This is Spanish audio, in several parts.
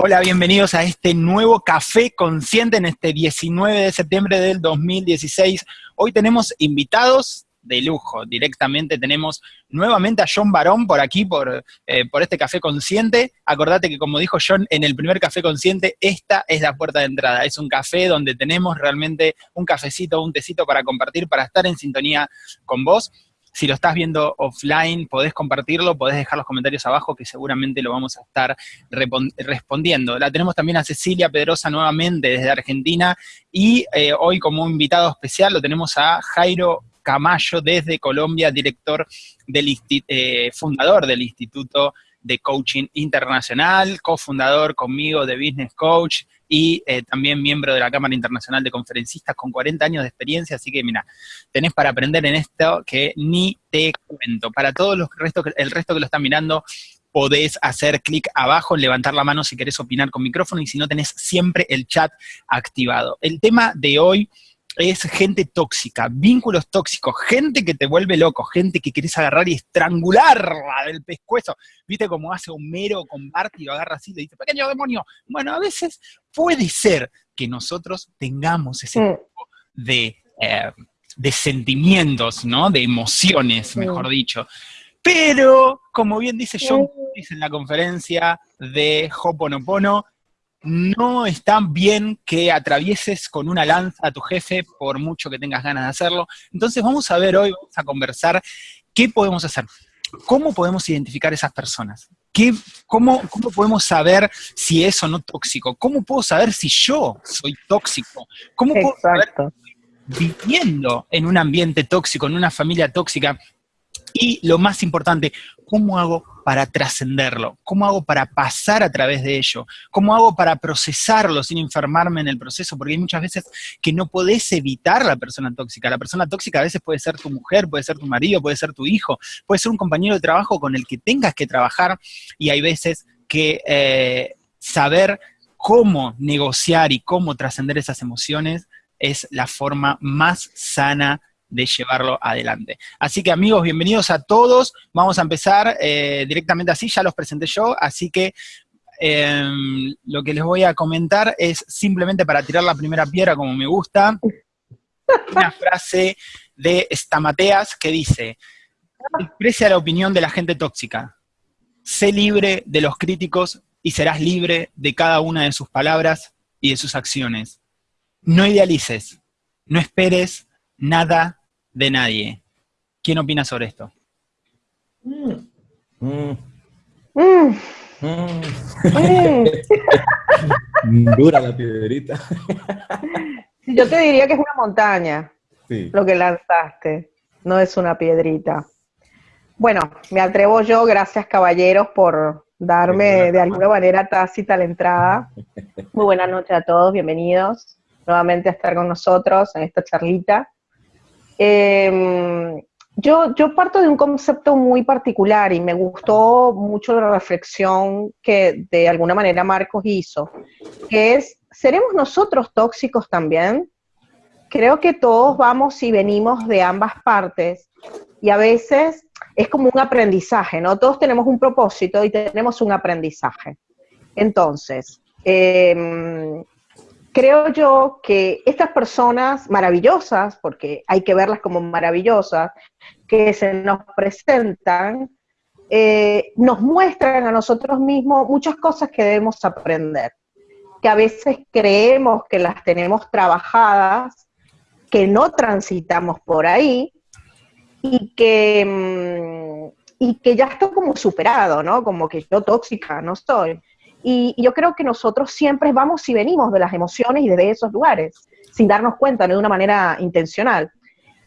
Hola, bienvenidos a este nuevo Café Consciente en este 19 de septiembre del 2016. Hoy tenemos invitados de lujo. Directamente tenemos nuevamente a John Barón por aquí, por, eh, por este Café Consciente. Acordate que como dijo John en el primer Café Consciente, esta es la puerta de entrada. Es un café donde tenemos realmente un cafecito, un tecito para compartir, para estar en sintonía con vos. Si lo estás viendo offline, podés compartirlo, podés dejar los comentarios abajo que seguramente lo vamos a estar respondiendo. La tenemos también a Cecilia Pedrosa nuevamente desde Argentina y eh, hoy como invitado especial lo tenemos a Jairo Camayo desde Colombia, director del eh, fundador del Instituto de Coaching Internacional, cofundador conmigo de Business Coach y eh, también miembro de la Cámara Internacional de Conferencistas con 40 años de experiencia, así que mira, tenés para aprender en esto que ni te cuento. Para todos los restos, el resto que lo están mirando, podés hacer clic abajo, levantar la mano si querés opinar con micrófono y si no tenés siempre el chat activado. El tema de hoy es gente tóxica, vínculos tóxicos, gente que te vuelve loco, gente que querés agarrar y estrangularla del pescuezo. ¿Viste cómo hace Homero con Bart y lo agarra así y le dice, pequeño demonio? Bueno, a veces puede ser que nosotros tengamos ese mm. tipo de, eh, de sentimientos, ¿no? De emociones, mejor dicho. Pero, como bien dice John en la conferencia de Hoponopono, no está bien que atravieses con una lanza a tu jefe por mucho que tengas ganas de hacerlo. Entonces vamos a ver hoy, vamos a conversar qué podemos hacer. ¿Cómo podemos identificar esas personas? ¿Qué, cómo, ¿Cómo podemos saber si es o no tóxico? ¿Cómo puedo saber si yo soy tóxico? ¿Cómo puedo saber viviendo en un ambiente tóxico, en una familia tóxica? Y lo más importante, ¿cómo hago para trascenderlo? ¿Cómo hago para pasar a través de ello? ¿Cómo hago para procesarlo sin enfermarme en el proceso? Porque hay muchas veces que no podés evitar la persona tóxica. La persona tóxica a veces puede ser tu mujer, puede ser tu marido, puede ser tu hijo, puede ser un compañero de trabajo con el que tengas que trabajar y hay veces que eh, saber cómo negociar y cómo trascender esas emociones es la forma más sana de llevarlo adelante. Así que amigos, bienvenidos a todos. Vamos a empezar eh, directamente así, ya los presenté yo, así que em, lo que les voy a comentar es simplemente para tirar la primera piedra como me gusta, una frase de Stamateas que dice, expresa la opinión de la gente tóxica, sé libre de los críticos y serás libre de cada una de sus palabras y de sus acciones. No idealices, no esperes nada de nadie. ¿Quién opina sobre esto? Mm. Mm. Dura la piedrita. Yo te diría que es una montaña lo que lanzaste, no es una piedrita. Bueno, me atrevo yo, gracias caballeros por darme de alguna manera tácita la entrada. Muy buenas noches a todos, bienvenidos nuevamente a estar con nosotros en esta charlita. Em, yo, yo parto de un concepto muy particular y me gustó mucho la reflexión que de alguna manera Marcos hizo, que es, ¿seremos nosotros tóxicos también? Creo que todos vamos y venimos de ambas partes y a veces es como un aprendizaje, ¿no? Todos tenemos un propósito y tenemos un aprendizaje. Entonces, eh, creo yo que estas personas maravillosas, porque hay que verlas como maravillosas, que se nos presentan, eh, nos muestran a nosotros mismos muchas cosas que debemos aprender, que a veces creemos que las tenemos trabajadas, que no transitamos por ahí y que, mm, y que ya está como superado, ¿no? Como que yo tóxica no estoy. Y, yo creo que nosotros siempre vamos y venimos de las emociones y de esos lugares, sin darnos cuenta, no de una manera intencional.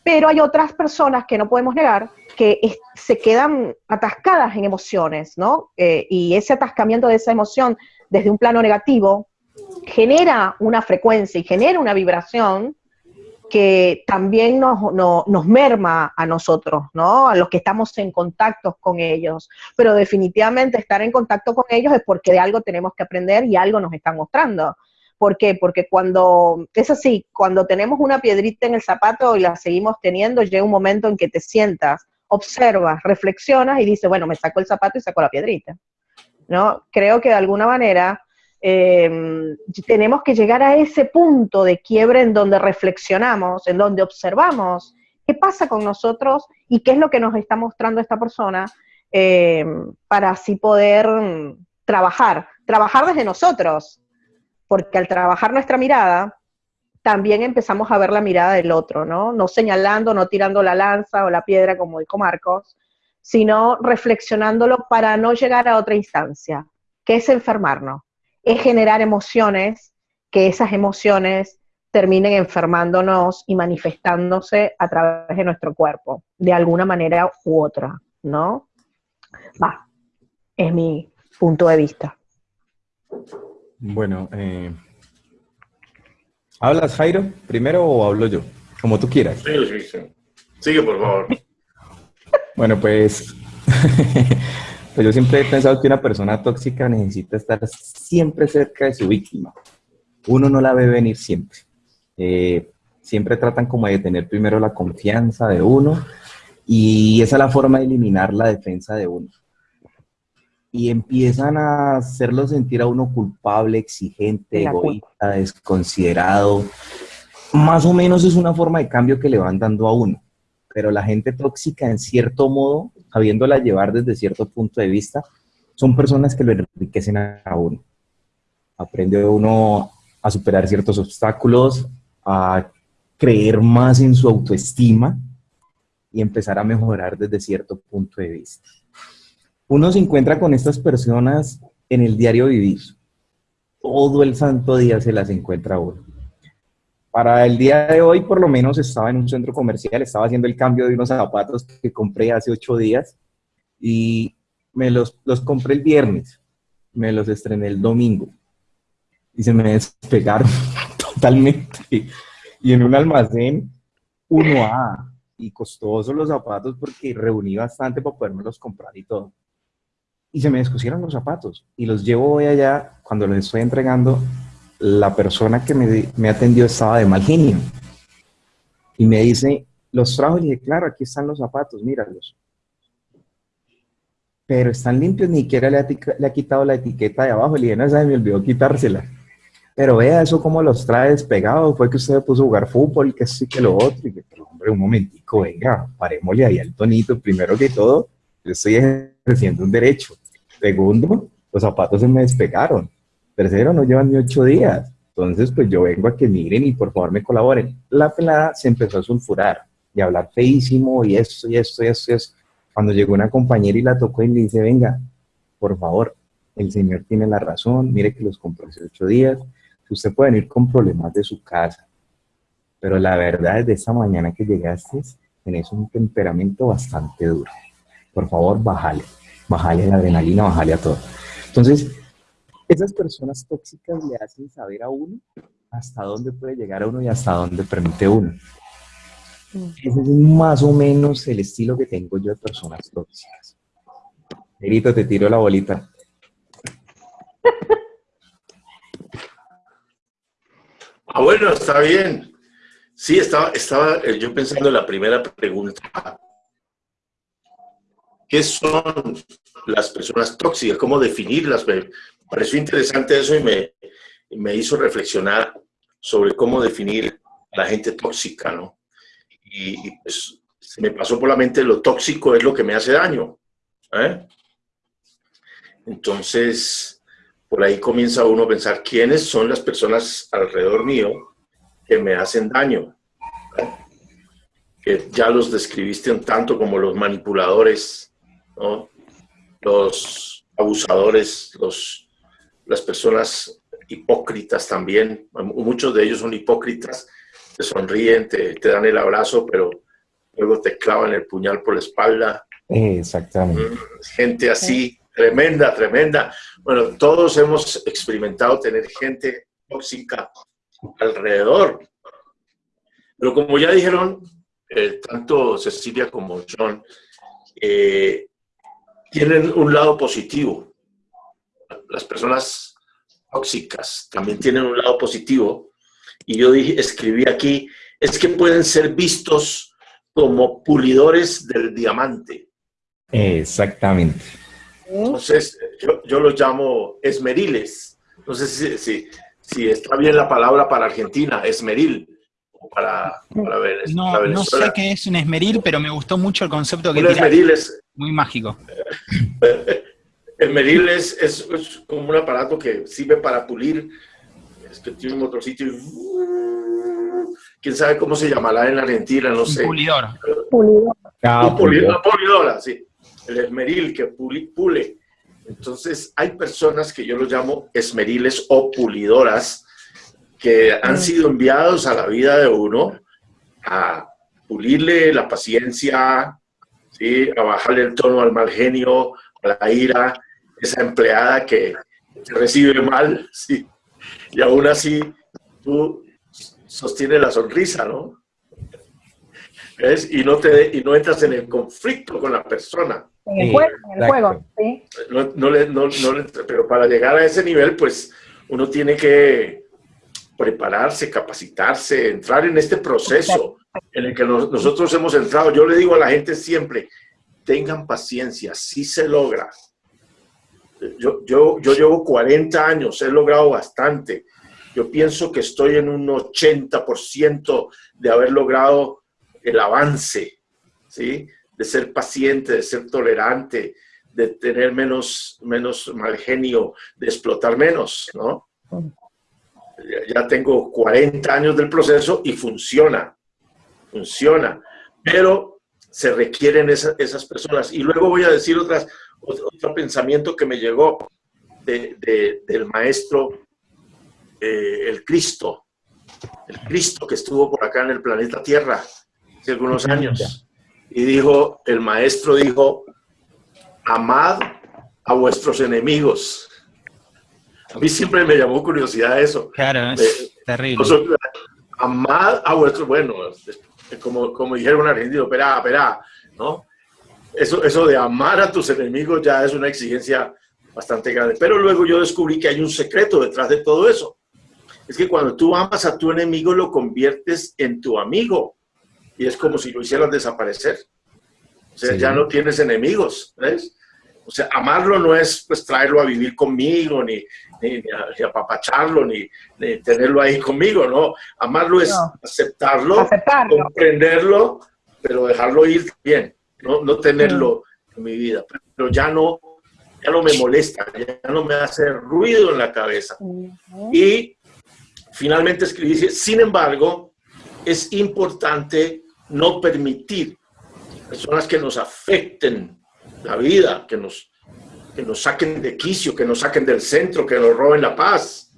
Pero hay otras personas que no podemos negar que se quedan atascadas en emociones, ¿no? Eh, y ese atascamiento de esa emoción desde un plano negativo genera una frecuencia y genera una vibración que también nos, nos, merma a nosotros, ¿no? A los que estamos en contacto con ellos. Pero definitivamente estar en contacto con ellos es porque de algo tenemos que aprender y algo nos están mostrando. ¿Por qué? Porque cuando, es así, cuando tenemos una piedrita en el zapato y la seguimos teniendo, llega un momento en que te sientas, observas, reflexionas y dices, bueno, me saco el zapato y saco la piedrita. ¿No? Creo que de alguna manera Em, tenemos que llegar a ese punto de quiebre en donde reflexionamos, en donde observamos qué pasa con nosotros y qué es lo que nos está mostrando esta persona em, para así poder trabajar, trabajar desde nosotros, porque al trabajar nuestra mirada, también empezamos a ver la mirada del otro. No señalando, no tirando la lanza o la piedra, como dijo Marcos, sino reflexionándolo para no llegar a otra instancia, que es enfermarnos es generar emociones, que esas emociones terminen enfermándonos y manifestándose a través de nuestro cuerpo, de alguna manera u otra, ¿no? Va, es mi punto de vista. Bueno, eh, ¿hablas Jairo primero o hablo yo? Como tú quieras. Sí, sí, sí. Sigue, por favor. Bueno, pues Pues yo siempre he pensado que una persona tóxica necesita estar siempre cerca de su víctima. Uno no la ve venir siempre. Eh, siempre tratan como de tener primero la confianza de uno y esa es la forma de eliminar la defensa de uno. Y empiezan a hacerlo sentir a uno culpable, exigente, egoísta, desconsiderado. Más o menos es una forma de cambio que le van dando a uno. Pero la gente tóxica, en cierto modo, habiéndola llevar desde cierto punto de vista, son personas que lo enriquecen a uno. Aprende uno a superar ciertos obstáculos, a creer más en su autoestima y empezar a mejorar desde cierto punto de vista. Uno se encuentra con estas personas en el diario vivir. Todo el santo día se las encuentra uno. Para el día de hoy, por lo menos, estaba en un centro comercial, estaba haciendo el cambio de unos zapatos que compré hace ocho días y me los, los compré el viernes, me los estrené el domingo y se me despegaron totalmente. Y en un almacén 1A y costosos los zapatos porque reuní bastante para poderme comprar y todo. Y se me descosieron los zapatos y los llevo hoy allá, cuando los estoy entregando, la persona que me, atendió estaba de mal genio. Y me dice, los trajo y dije, claro, aquí están los zapatos, míralos. Pero están limpios, ni siquiera le ha, quitado la etiqueta de abajo. Le dije, no, esa me olvidó quitársela. Pero vea eso como los trae despegados. Fue que usted puso a jugar fútbol, que sí, que lo otro. Y dije, pero hombre, un momentico, venga, parémosle ahí al tonito. Primero que todo, yo estoy ejerciendo un derecho. Segundo, los zapatos se me despegaron. Tercero, no llevan ni ocho días. Entonces, pues yo vengo a que miren y por favor me colaboren. La pelada se empezó a sulfurar y a hablar feísimo y esto y esto y esto y esto. Cuando llegó una compañera y la tocó y le dice, venga, por favor, el señor tiene la razón, mire que los compró hace ocho días, usted puede venir con problemas de su casa, pero la verdad es de esta mañana que llegaste, tenés un temperamento bastante duro. Por favor, bájale, bájale la adrenalina, bájale a todo. Entonces, esas personas tóxicas le hacen saber a uno hasta dónde puede llegar a uno y hasta dónde permite uno. Mm. Ese es más o menos el estilo que tengo yo de personas tóxicas. Grito, te tiro la bolita. Ah, bueno, está bien. Sí, estaba, estaba eh, yo pensando en la primera pregunta. ¿Qué son las personas tóxicas? ¿Cómo definirlas? pareció interesante eso y me, me hizo reflexionar sobre cómo definir a la gente tóxica, ¿no? Y, pues se me pasó por la mente lo tóxico es lo que me hace daño. ¿eh? Entonces, por ahí comienza uno a pensar quiénes son las personas alrededor mío que me hacen daño. ¿eh? Que ya los describiste un tanto como los manipuladores, ¿no? los abusadores, los las personas hipócritas también, muchos de ellos son hipócritas, te sonríen, te, dan el abrazo, pero luego te clavan el puñal por la espalda. Exactamente. Mm, gente así, tremenda, tremenda. Bueno, todos hemos experimentado tener gente tóxica alrededor. Pero como ya dijeron, eh, tanto Cecilia como John, eh, tienen un lado positivo las personas tóxicas también tienen un lado positivo. Y yo dije, escribí aquí, es que pueden ser vistos como pulidores del diamante. Exactamente. Entonces, yo, yo los llamo esmeriles, No sé si, si, si está bien la palabra para Argentina, esmeril. Para, para, Venez- No, para no sé qué es un esmeril, pero me gustó mucho el concepto que Un tiraste. esmeril es, Muy mágico. esmeril es, es, es como un aparato que sirve para pulir. Es que tiene un motorcito y... ¿Quién sabe cómo se llamará en Argentina? No Un sé. pulidor. Pulido. Ah, Un puli- una pulidora, sí. El esmeril que puli- pule. Entonces, hay personas que yo los llamo esmeriles o pulidoras que han sido enviados a la vida de uno a pulirle la paciencia, ¿sí? a bajarle el tono al mal genio, a la ira, esa empleada que te recibe mal, ¿sí? y aún así tú sostienes la sonrisa, ¿no? ¿Ves? Y no, te, y no entras en el conflicto con la persona. En el juego, en el juego, sí. No, no le- no- no le- pero para llegar a ese nivel, pues uno tiene que prepararse, capacitarse, entrar en este proceso en el que nos- nosotros hemos entrado. Yo le digo a la gente siempre, tengan paciencia, sí se logra. Yo, yo, yo llevo 40 años, he logrado bastante. Yo pienso que estoy en un 80% de haber logrado el avance, ¿sí? De ser paciente, de ser tolerante, de tener menos, menos mal genio, de explotar menos, ¿no? Ya, tengo 40 años del proceso y funciona, funciona, pero se requieren esa- esas personas. Y luego voy a decir otras, otro, otro pensamiento que me llegó de- de- del maestro, eh, el Cristo, el Cristo que estuvo por acá en el planeta Tierra hace algunos años. Y dijo, el maestro dijo, amad a vuestros enemigos. A mí siempre me llamó curiosidad eso. Claro, es Eh, terrible. Nosotros, amad a vuestros, bueno, como, como dijeron argentinos, espera, espera, ¿no? Eso, eso de amar a tus enemigos ya es una exigencia bastante grande. Pero luego yo descubrí que hay un secreto detrás de todo eso. Es que cuando tú amas a tu enemigo, lo conviertes en tu amigo. Y es como si lo hicieras desaparecer. O sea, Sí. ya no tienes enemigos, ¿ves? O sea, amarlo no es pues traerlo a vivir conmigo, ni, ni, ni a- ni apapacharlo, ni, ni tenerlo ahí conmigo, ¿no? Amarlo es No. aceptarlo, Aceptarlo. comprenderlo, pero dejarlo ir bien, no, no tenerlo en mi vida. Pero ya no, ya no me molesta, ya no me hace ruido en la cabeza. Y finalmente escribí, dice, sin embargo, es importante no permitir personas que nos afecten la vida, que nos, que nos saquen de quicio, que nos saquen del centro, que nos roben la paz,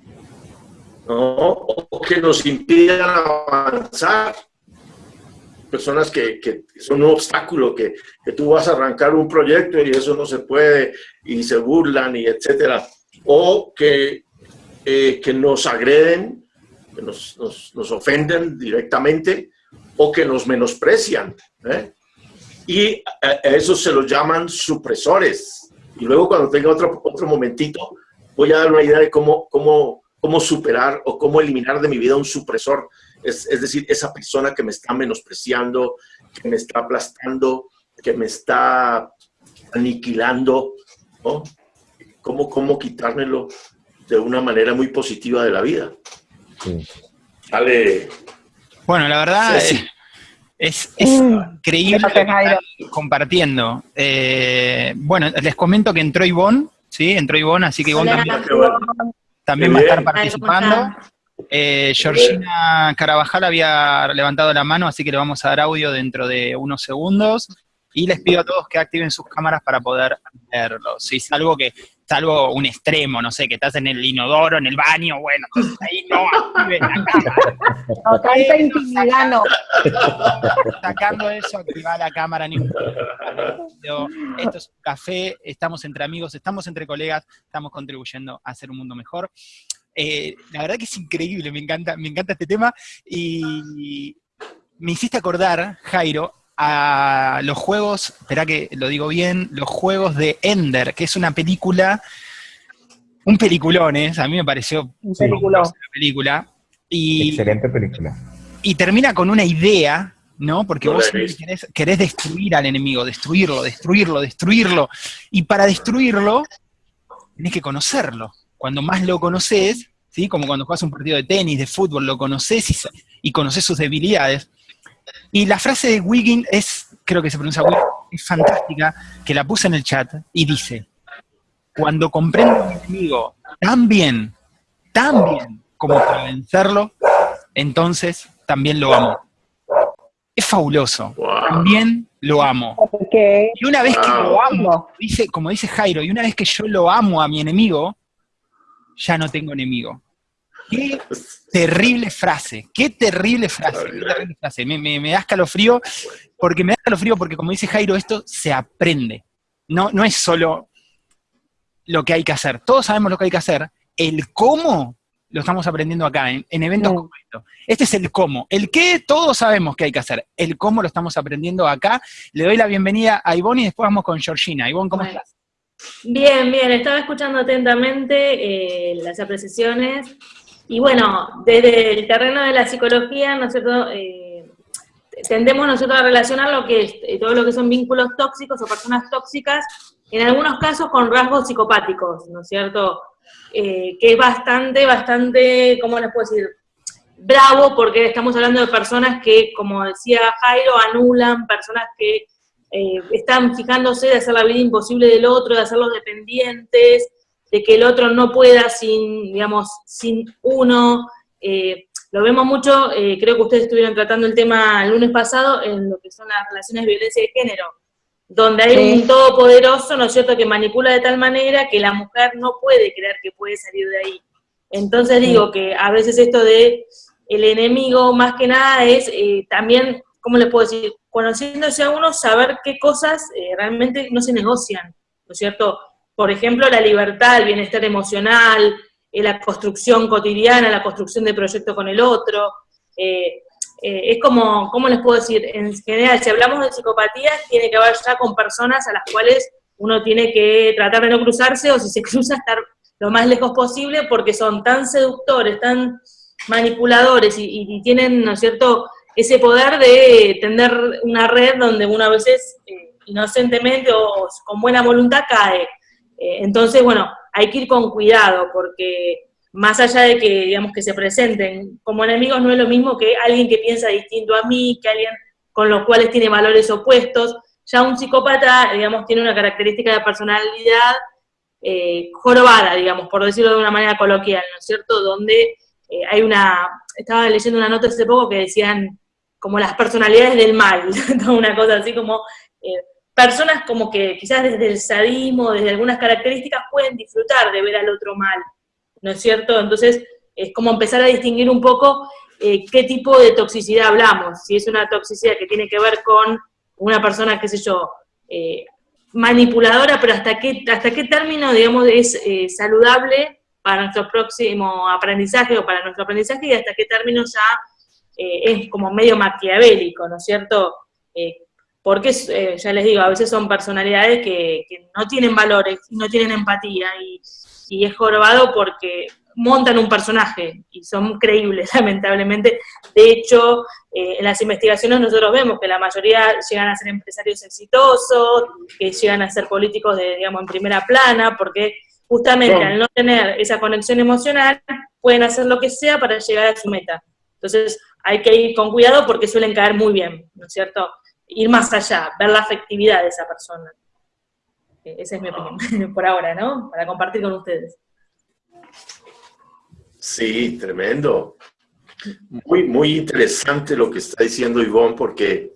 ¿no? o que nos impidan avanzar. Personas que, que son un obstáculo, que, que tú vas a arrancar un proyecto y eso no se puede, y se burlan, y etcétera. O que, eh, que nos agreden, que nos, nos, nos ofenden directamente, o que nos menosprecian. ¿eh? Y a, a eso se los llaman supresores. Y luego cuando tenga otro, otro momentito, voy a dar una idea de cómo, cómo, cómo superar o cómo eliminar de mi vida un supresor. Es, es decir, esa persona que me está menospreciando, que me está aplastando, que me está aniquilando, ¿no? ¿Cómo, cómo quitármelo de una manera muy positiva de la vida? Sí. Sale, Bueno, la verdad Sí, sí. eh, es, es Mm. increíble lo que Gracias, Jairo. están compartiendo. Eh, bueno, les comento que entró Ivonne, ¿sí? Entró Ivonne, así que Ivonne Hola. también, también va a estar participando. Ay, ¿cómo Eh, Georgina Carabajal había levantado la mano, así que le vamos a dar audio dentro de unos segundos. Y les pido a todos que activen sus cámaras para poder verlo. Si es algo que, salvo un extremo, no sé, que estás en el inodoro, en el baño, bueno, entonces ahí no activen la cámara. No, tanta intimidad no. Sacando eso, activar la cámara. Pero Esto es un café, estamos entre amigos, estamos entre colegas, estamos contribuyendo a hacer un mundo mejor. Eh, la verdad que es increíble, me encanta, me encanta este tema. Y me hiciste acordar, Jairo, a los juegos, espera que lo digo bien, los juegos de Ender, que es una película, un peliculón, ¿eh? a mí me pareció Un peliculón. una película. Y Excelente película. y termina con una idea, ¿no? Porque No vos querés, querés destruir al enemigo, destruirlo, destruirlo, destruirlo. Y para destruirlo, tenés que conocerlo. cuando más lo conoces, ¿sí? como cuando juegas un partido de tenis, de fútbol, lo conoces y, y conoces sus debilidades. Y la frase de Wiggin es, creo que se pronuncia Wiggin, es fantástica, que la puse en el chat y dice, cuando comprendo a mi enemigo tan bien, tan bien como para vencerlo, entonces también lo amo. Es fabuloso. También lo amo. Y una vez que lo amo, dice, como dice Jairo, y una vez que yo lo amo a mi enemigo, ya no tengo enemigo. Qué terrible frase, qué terrible frase, qué terrible frase. Me, me, da escalofrío, porque me da escalofrío porque como dice Jairo, esto se aprende. No, no es solo lo que hay que hacer. Todos sabemos lo que hay que hacer. El cómo lo estamos aprendiendo acá, en, eventos como estos. Este es el cómo. El qué, todos sabemos que hay que hacer. El cómo lo estamos aprendiendo acá. Le doy la bienvenida a Ivonne y después vamos con Georgina. Ivonne, ¿cómo estás? Bien, bien. Estaba escuchando atentamente eh, las apreciaciones. Y bueno, desde el terreno de la psicología, nosotros eh, tendemos nosotros a relacionar lo que es, eh, todo lo que son vínculos tóxicos o personas tóxicas, en algunos casos con rasgos psicopáticos, ¿no es cierto? Eh, que es bastante, bastante, ¿cómo les puedo decir? Bravo, porque estamos hablando de personas que, como decía Jairo, anulan, personas que eh, están fijándose de hacer la vida imposible del otro, de hacerlos dependientes, de que el otro no pueda sin, digamos, sin uno. Eh, lo vemos mucho, creo que ustedes estuvieron tratando el tema el lunes pasado en lo que son las relaciones de violencia de género donde hay un todopoderoso, ¿no es cierto?, que manipula de tal manera que la mujer no puede creer que puede salir de ahí. Entonces digo que a veces esto de el enemigo, más que nada, es eh, también, ¿cómo le puedo decir?, conociéndose a uno, saber qué cosas eh, realmente no se negocian, ¿no es cierto? Por ejemplo, la libertad, el bienestar emocional, eh, la construcción cotidiana, la construcción de proyecto con el otro, eh, es como, ¿cómo les puedo decir? En general, si hablamos de psicopatía, tiene que ver ya con personas a las cuales uno tiene que tratar de no cruzarse o si se cruza estar lo más lejos posible porque son tan seductores, tan manipuladores y, tienen, ¿no es cierto?, ese poder de tender una red donde uno a veces eh, inocentemente o con buena voluntad cae. Eh, entonces, bueno, hay que ir con cuidado porque más allá de que, digamos, que se presenten como enemigos, no es lo mismo que alguien que piensa distinto a mí, que alguien con los cuales tiene valores opuestos. Ya un psicópata, digamos, tiene una característica de personalidad eh, jorobada, digamos, por decirlo de una manera coloquial, ¿no es cierto? Donde eh, hay una, estaba leyendo una nota hace poco que decían como las personalidades del mal, una cosa así como personas como que quizás desde el sadismo, desde algunas características pueden disfrutar de ver al otro mal, ¿no es cierto? Entonces, es como empezar a distinguir un poco eh, qué tipo de toxicidad hablamos, si es una toxicidad que tiene que ver con una persona, qué sé yo, eh, manipuladora, pero hasta qué, hasta qué término, digamos, es eh, saludable para nuestro próximo aprendizaje o para nuestro aprendizaje y hasta qué término ya es como medio maquiavélico, ¿no es cierto? Porque, ya les digo, a veces son personalidades que, que no tienen valores, no tienen empatía y y es jorobado porque montan un personaje y son creíbles, lamentablemente. De hecho, eh, en las investigaciones nosotros vemos que la mayoría llegan a ser empresarios exitosos, que llegan a ser políticos de, digamos, en primera plana, porque justamente al no tener esa conexión emocional, pueden hacer lo que sea para llegar a su meta. Entonces, hay que ir con cuidado porque suelen caer muy bien, ¿no es cierto? Ir más allá, ver la afectividad de esa persona. Esa es mi opinión, por ahora, ¿no? Para compartir con ustedes. Sí, tremendo. Muy, muy interesante lo que está diciendo Ivonne, porque,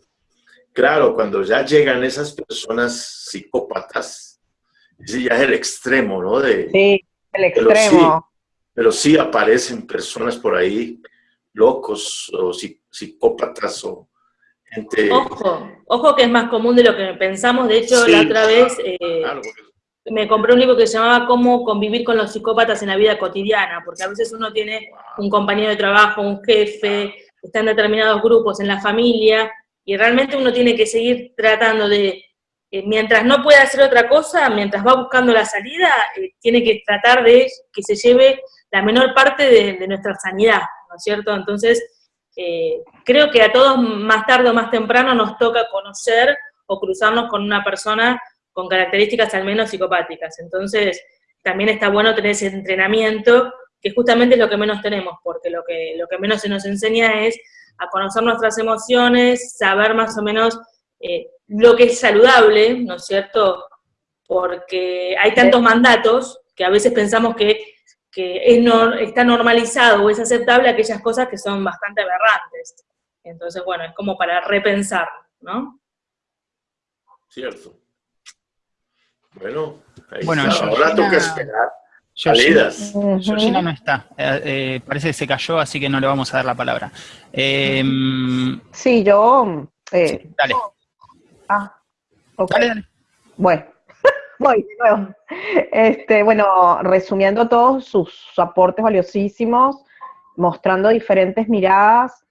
claro, cuando ya llegan esas personas psicópatas, ese ya es el extremo, ¿no? De, sí, el extremo. Pero sí, aparecen personas por ahí, locos o psicópatas o Ojo, ojo que es más común de lo que pensamos. De hecho, la otra vez eh, me compré un libro que se llamaba Cómo convivir con los psicópatas en la vida cotidiana, porque a veces uno tiene un compañero de trabajo, un jefe, está en determinados grupos, en la familia, y realmente uno tiene que seguir tratando de, eh, mientras no pueda hacer otra cosa, mientras va buscando la salida, eh, tiene que tratar de que se lleve la menor parte de, de nuestra sanidad, ¿no es cierto? Entonces, eh, creo que a todos más tarde o más temprano nos toca conocer o cruzarnos con una persona con características al menos psicopáticas. Entonces, también está bueno tener ese entrenamiento, que justamente es lo que menos tenemos, porque lo que, lo que menos se nos enseña es a conocer nuestras emociones, saber más o menos eh, lo que es saludable, ¿no es cierto? Porque hay tantos mandatos que a veces pensamos que, es está normalizado o es aceptable aquellas cosas que son bastante aberrantes. Entonces, bueno, es como para repensar, ¿no? Cierto. Bueno, ahí bueno, está. ahora toca esperar. Salidas. Georgina no está, eh, eh, parece que se cayó, así que no le vamos a dar la palabra. Em, sí, yo... Eh, dale. Ah, ok. Bueno, voy de nuevo. Este, bueno, resumiendo todos sus aportes valiosísimos, mostrando diferentes miradas.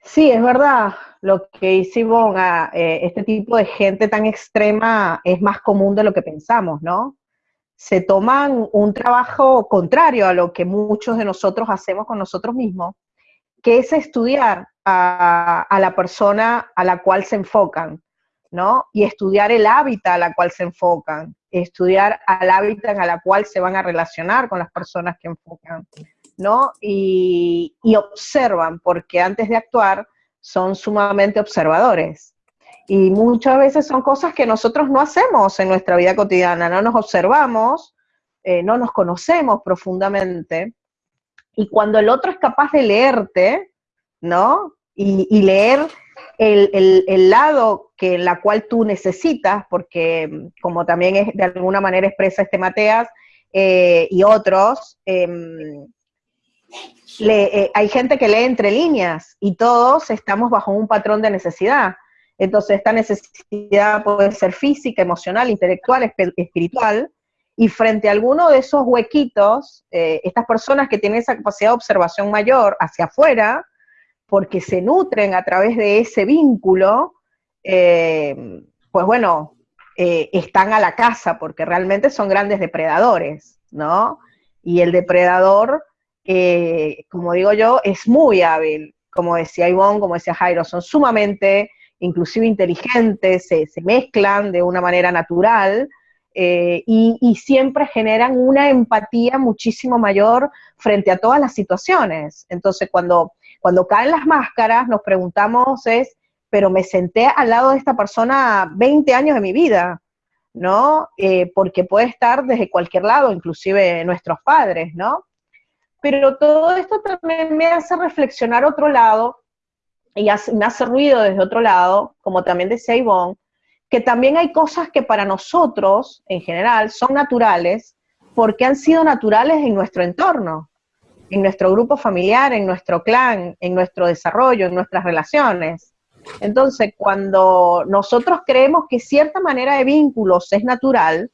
Sí, es verdad, lo que dice Ivonne, este tipo de gente tan extrema es más común de lo que pensamos, ¿no? Se toman un trabajo contrario a lo que muchos de nosotros hacemos con nosotros mismos, que es estudiar a la persona a la cual se enfocan. ¿No? Y estudiar el hábitat a la cual se enfocan, estudiar al hábitat a la cual se van a relacionar con las personas que enfocan, ¿no? Y, observan, porque antes de actuar son sumamente observadores. Y muchas veces son cosas que nosotros no hacemos en nuestra vida cotidiana, no nos observamos, eh, no nos conocemos profundamente. Y cuando el otro es capaz de leerte, ¿no? y leer el, lado que en la cual tú necesitas, porque como también es, de alguna manera expresa este Mateas eh, y otros, em, eh, hay gente que lee entre líneas y todos estamos bajo un patrón de necesidad. Entonces esta necesidad puede ser física, emocional, intelectual, espiritual, y frente a alguno de esos huequitos, eh, estas personas que tienen esa capacidad de observación mayor hacia afuera, porque se nutren a través de ese vínculo, eh, pues bueno, eh, están a la casa, porque realmente son grandes depredadores, ¿no? Y el depredador, eh, como digo yo, es muy hábil, como decía Ivonne, como decía Jairo, son sumamente, inclusive inteligentes, se, mezclan de una manera natural, y, y, siempre generan una empatía muchísimo mayor frente a todas las situaciones. Entonces, cuando cuando caen las máscaras, nos preguntamos es, pero me senté al lado de esta persona 20 años de mi vida, ¿no? Eh, porque puede estar desde cualquier lado, inclusive nuestros padres, ¿no? Pero todo esto también me hace reflexionar otro lado, y me hace ruido desde otro lado, como también decía Ivonne, que también hay cosas que para nosotros, en general, son naturales, porque han sido naturales en nuestro entorno en nuestro grupo familiar, en nuestro clan, en nuestro desarrollo, en nuestras relaciones. Entonces, cuando nosotros creemos que cierta manera de vínculos es natural,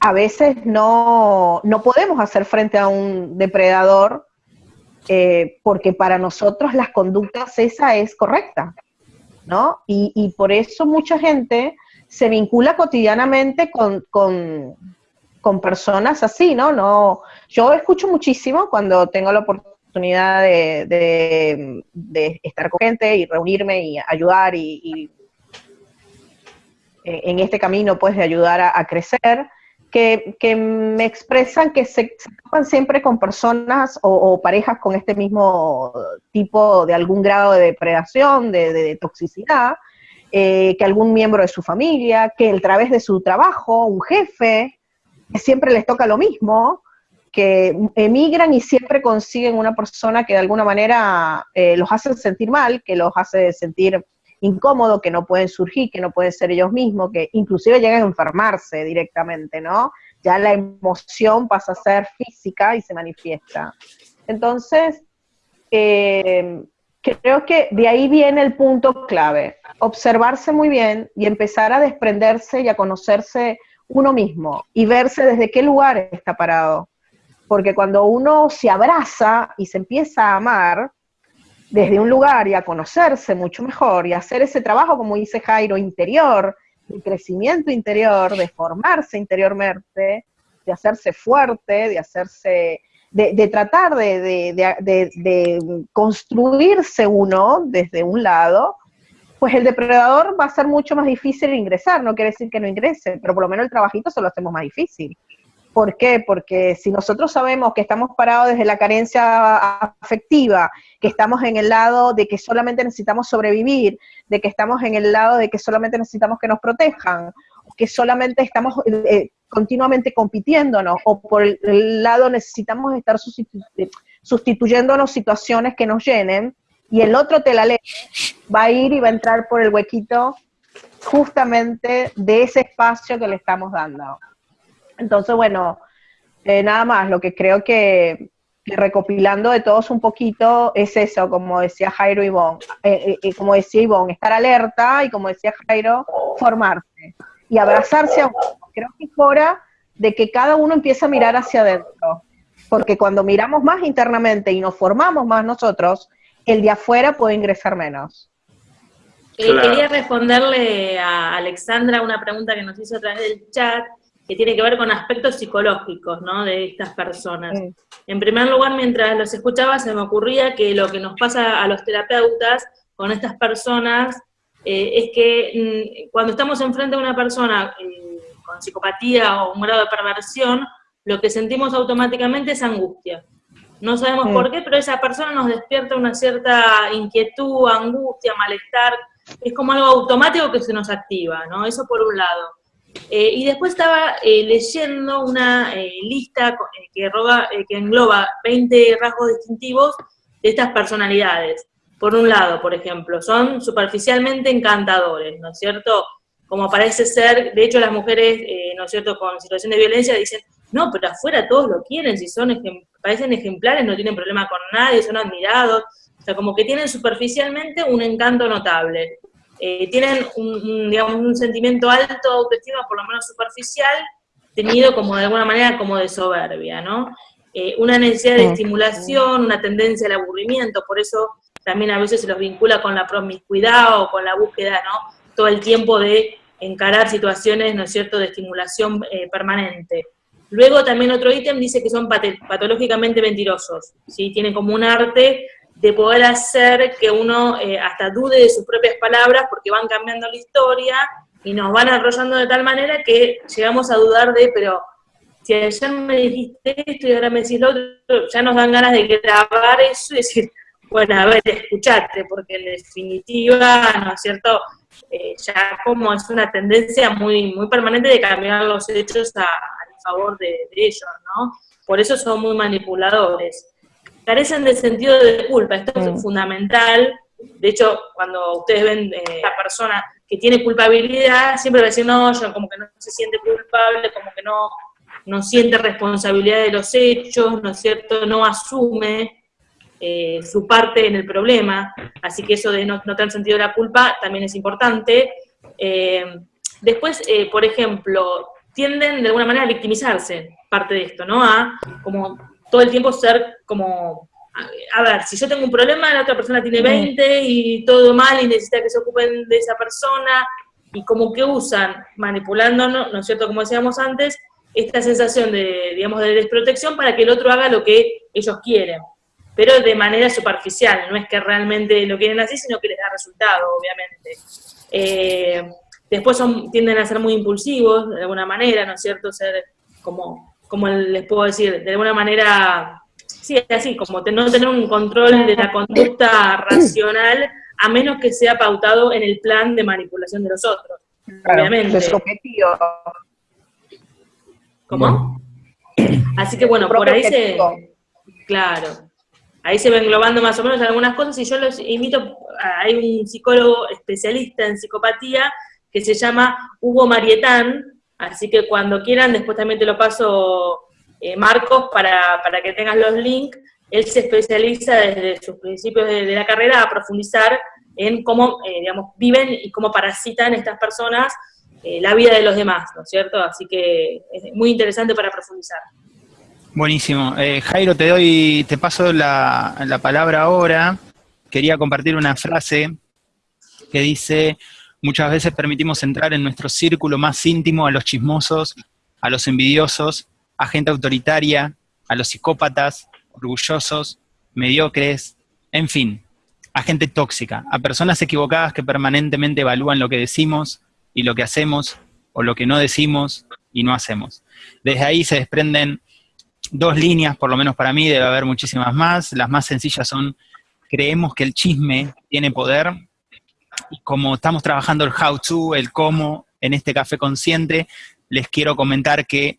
a veces no, podemos hacer frente a un depredador eh, porque para nosotros las conductas esa es correcta, ¿no? Y, por eso mucha gente se vincula cotidianamente con, con personas así, ¿no? no Yo escucho muchísimo cuando tengo la oportunidad de, estar con gente y reunirme y ayudar y, eh, en este camino, pues, de ayudar a, crecer, que, me expresan que se, se siempre con personas o, parejas con este mismo tipo de algún grado de depredación, de, toxicidad, eh, que algún miembro de su familia, que a través de su trabajo, un jefe, siempre les toca lo mismo, que emigran y siempre consiguen una persona que de alguna manera eh, los hace sentir mal, que los hace sentir incómodo, que no pueden surgir, que no pueden ser ellos mismos, que inclusive llegan a enfermarse directamente, ¿no? Ya la emoción pasa a ser física y se manifiesta. Entonces, eh, creo que de ahí viene el punto clave, observarse muy bien y empezar a desprenderse y a conocerse uno mismo y verse desde qué lugar está parado. Porque cuando uno se abraza y se empieza a amar desde un lugar y a conocerse mucho mejor y hacer ese trabajo, como dice Jairo, interior, de crecimiento interior, de formarse interiormente, de hacerse fuerte, de hacerse, de, tratar de, de, construirse uno desde un lado, pues el depredador va a ser mucho más difícil ingresar, no quiere decir que no ingrese, pero por lo menos el trabajito se lo hacemos más difícil. ¿Por qué? Porque si nosotros sabemos que estamos parados desde la carencia afectiva, que estamos en el lado de que solamente necesitamos sobrevivir, de que estamos en el lado de que solamente necesitamos que nos protejan, que solamente estamos eh, continuamente compitiéndonos, o por el lado necesitamos estar sustituyéndonos situaciones que nos llenen, y el otro te la lee, va a ir y va a entrar por el huequito justamente de ese espacio que le estamos dando. Entonces, bueno, eh, nada más, lo que creo que, recopilando de todos un poquito es eso, como decía Jairo y eh, eh, como decía Ivonne, estar alerta y como decía Jairo, formarse y abrazarse a uno. Creo que es hora de que cada uno empiece a mirar hacia adentro, porque cuando miramos más internamente y nos formamos más nosotros, el de afuera puede ingresar menos. Quería responderle a Alexandra una pregunta que nos hizo a través del chat, que tiene que ver con aspectos psicológicos, ¿no? De estas personas. En primer lugar, mientras los escuchaba, se me ocurría que lo que nos pasa a los terapeutas con estas personas eh, es que mm, cuando estamos enfrente de una persona eh, con psicopatía o un grado de perversión, lo que sentimos automáticamente es angustia. No sabemos por qué, pero esa persona nos despierta una cierta inquietud, angustia, malestar, es como algo automático que se nos activa, ¿no? Eso por un lado. Eh, y después estaba eh, leyendo una eh, lista que, que engloba 20 rasgos distintivos de estas personalidades. Por un lado, por ejemplo, son superficialmente encantadores, ¿no es cierto? Como parece ser, de hecho las mujeres, ¿no es cierto?, con situación de violencia dicen, no, pero afuera todos lo quieren, si son parecen ejemplares, no tienen problema con nadie, son admirados, o sea, como que tienen superficialmente un encanto notable. Eh, tienen un, digamos, un sentimiento alto de autoestima, por lo menos superficial, tenido como de alguna manera como de soberbia, ¿no? Eh, una necesidad de estimulación, una tendencia al aburrimiento, por eso también a veces se los vincula con la promiscuidad o con la búsqueda, ¿no? Todo el tiempo de encarar situaciones, ¿no es cierto?, de estimulación eh, permanente. Luego también otro ítem dice que son patológicamente mentirosos, ¿sí? Tienen como un arte de poder hacer que uno eh, hasta dude de sus propias palabras porque van cambiando la historia y nos van arrollando de tal manera que llegamos a dudar de, pero si ayer me dijiste esto y ahora me decís lo otro, ya nos dan ganas de grabar eso y decir, bueno, a ver, escuchate, porque en definitiva, ¿no es cierto?, eh, ya como es una tendencia muy, muy permanente de cambiar los hechos a, favor de, ellos, ¿no? Por eso son muy manipuladores. Carecen de sentido de culpa, esto es mm. fundamental. De hecho, cuando ustedes ven eh, a la persona que tiene culpabilidad, siempre va a decir, no, yo como que no se siente culpable, como que no, no siente responsabilidad de los hechos, ¿no es cierto? No asume eh, su parte en el problema, así que eso de no, no tener sentido de la culpa también es importante. Eh, después, por ejemplo, tienden de alguna manera a victimizarse, parte de esto, ¿no? A como todo el tiempo ser como, a, ver, si yo tengo un problema, la otra persona tiene 20 y todo mal y necesita que se ocupen de esa persona, y como que usan, manipulándonos, ¿no es cierto?, como decíamos antes, esta sensación de, digamos, de desprotección para que el otro haga lo que ellos quieren, pero de manera superficial, no es que realmente lo quieren así, sino que les da resultado, obviamente. Eh, Después son, tienden a ser muy impulsivos, de alguna manera, ¿no es cierto? Ser como, como les puedo decir, de alguna manera, sí, así, como no tener un control de la conducta racional, a menos que sea pautado en el plan de manipulación de los otros, obviamente. ¿Cómo? Así que bueno, por ahí se... Claro. Ahí se va englobando más o menos algunas cosas y yo los invito, hay un psicólogo especialista en psicopatía que se llama Hugo Marietán, así que cuando quieran, después también te lo paso, eh, Marcos, para, que tengas los links. Él se especializa desde sus principios de, la carrera a profundizar en cómo, eh, digamos, viven y cómo parasitan estas personas eh, la vida de los demás, ¿no es cierto? Así que es muy interesante para profundizar. Buenísimo. Jairo, te doy, te paso la, la palabra ahora. Quería compartir una frase que dice, Muchas veces permitimos entrar en nuestro círculo más íntimo a los chismosos, a los envidiosos, a gente autoritaria, a los psicópatas, orgullosos, mediocres, en fin, a gente tóxica, a personas equivocadas que permanentemente evalúan lo que decimos y lo que hacemos, o lo que no decimos, y no hacemos. Desde ahí se desprenden dos líneas, por lo menos para mí, debe haber muchísimas más. Las más sencillas son, creemos que el chisme tiene poder, como estamos trabajando el how to, el cómo, en este café consciente, les quiero comentar que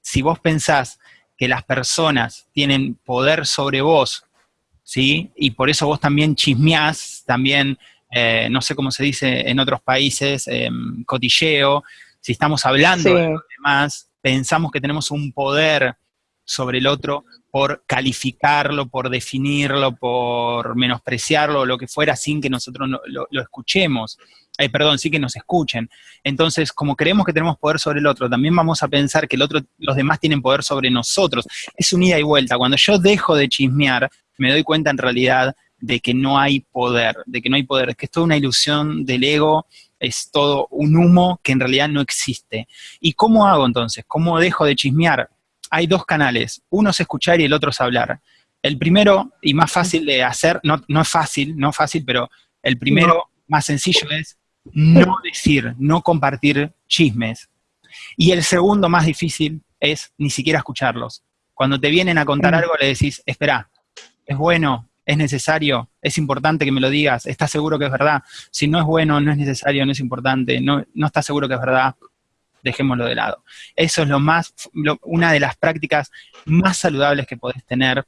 si vos pensás que las personas tienen poder sobre vos, ¿sí? Y por eso vos también chismeás, también, eh, no sé cómo se dice en otros países, em, cotilleo, si estamos hablando de los demás, pensamos que tenemos un poder sobre el otro por calificarlo, por definirlo, por menospreciarlo, lo que fuera, sin que nosotros lo, escuchemos. Eh, perdón, sí que nos escuchen. Entonces, como creemos que tenemos poder sobre el otro, también vamos a pensar que el otro, los demás tienen poder sobre nosotros. Es un ida y vuelta. Cuando yo dejo de chismear, me doy cuenta en realidad de que no hay poder, de que no hay poder, es que es toda una ilusión del ego, es todo un humo que en realidad no existe. ¿Y cómo hago entonces? ¿Cómo dejo de chismear? Hay dos canales, uno es escuchar y el otro es hablar. El primero y más fácil de hacer, no, no es fácil, no fácil, pero el primero más sencillo es no decir, no compartir chismes. Y el segundo más difícil es ni siquiera escucharlos. Cuando te vienen a contar algo le decís, espera, es bueno, es necesario, es importante que me lo digas, estás seguro que es verdad. Si no es bueno, no es necesario, no es importante, no, no estás seguro que es verdad, dejémoslo de lado. Eso es lo más, una de las prácticas más saludables que podés tener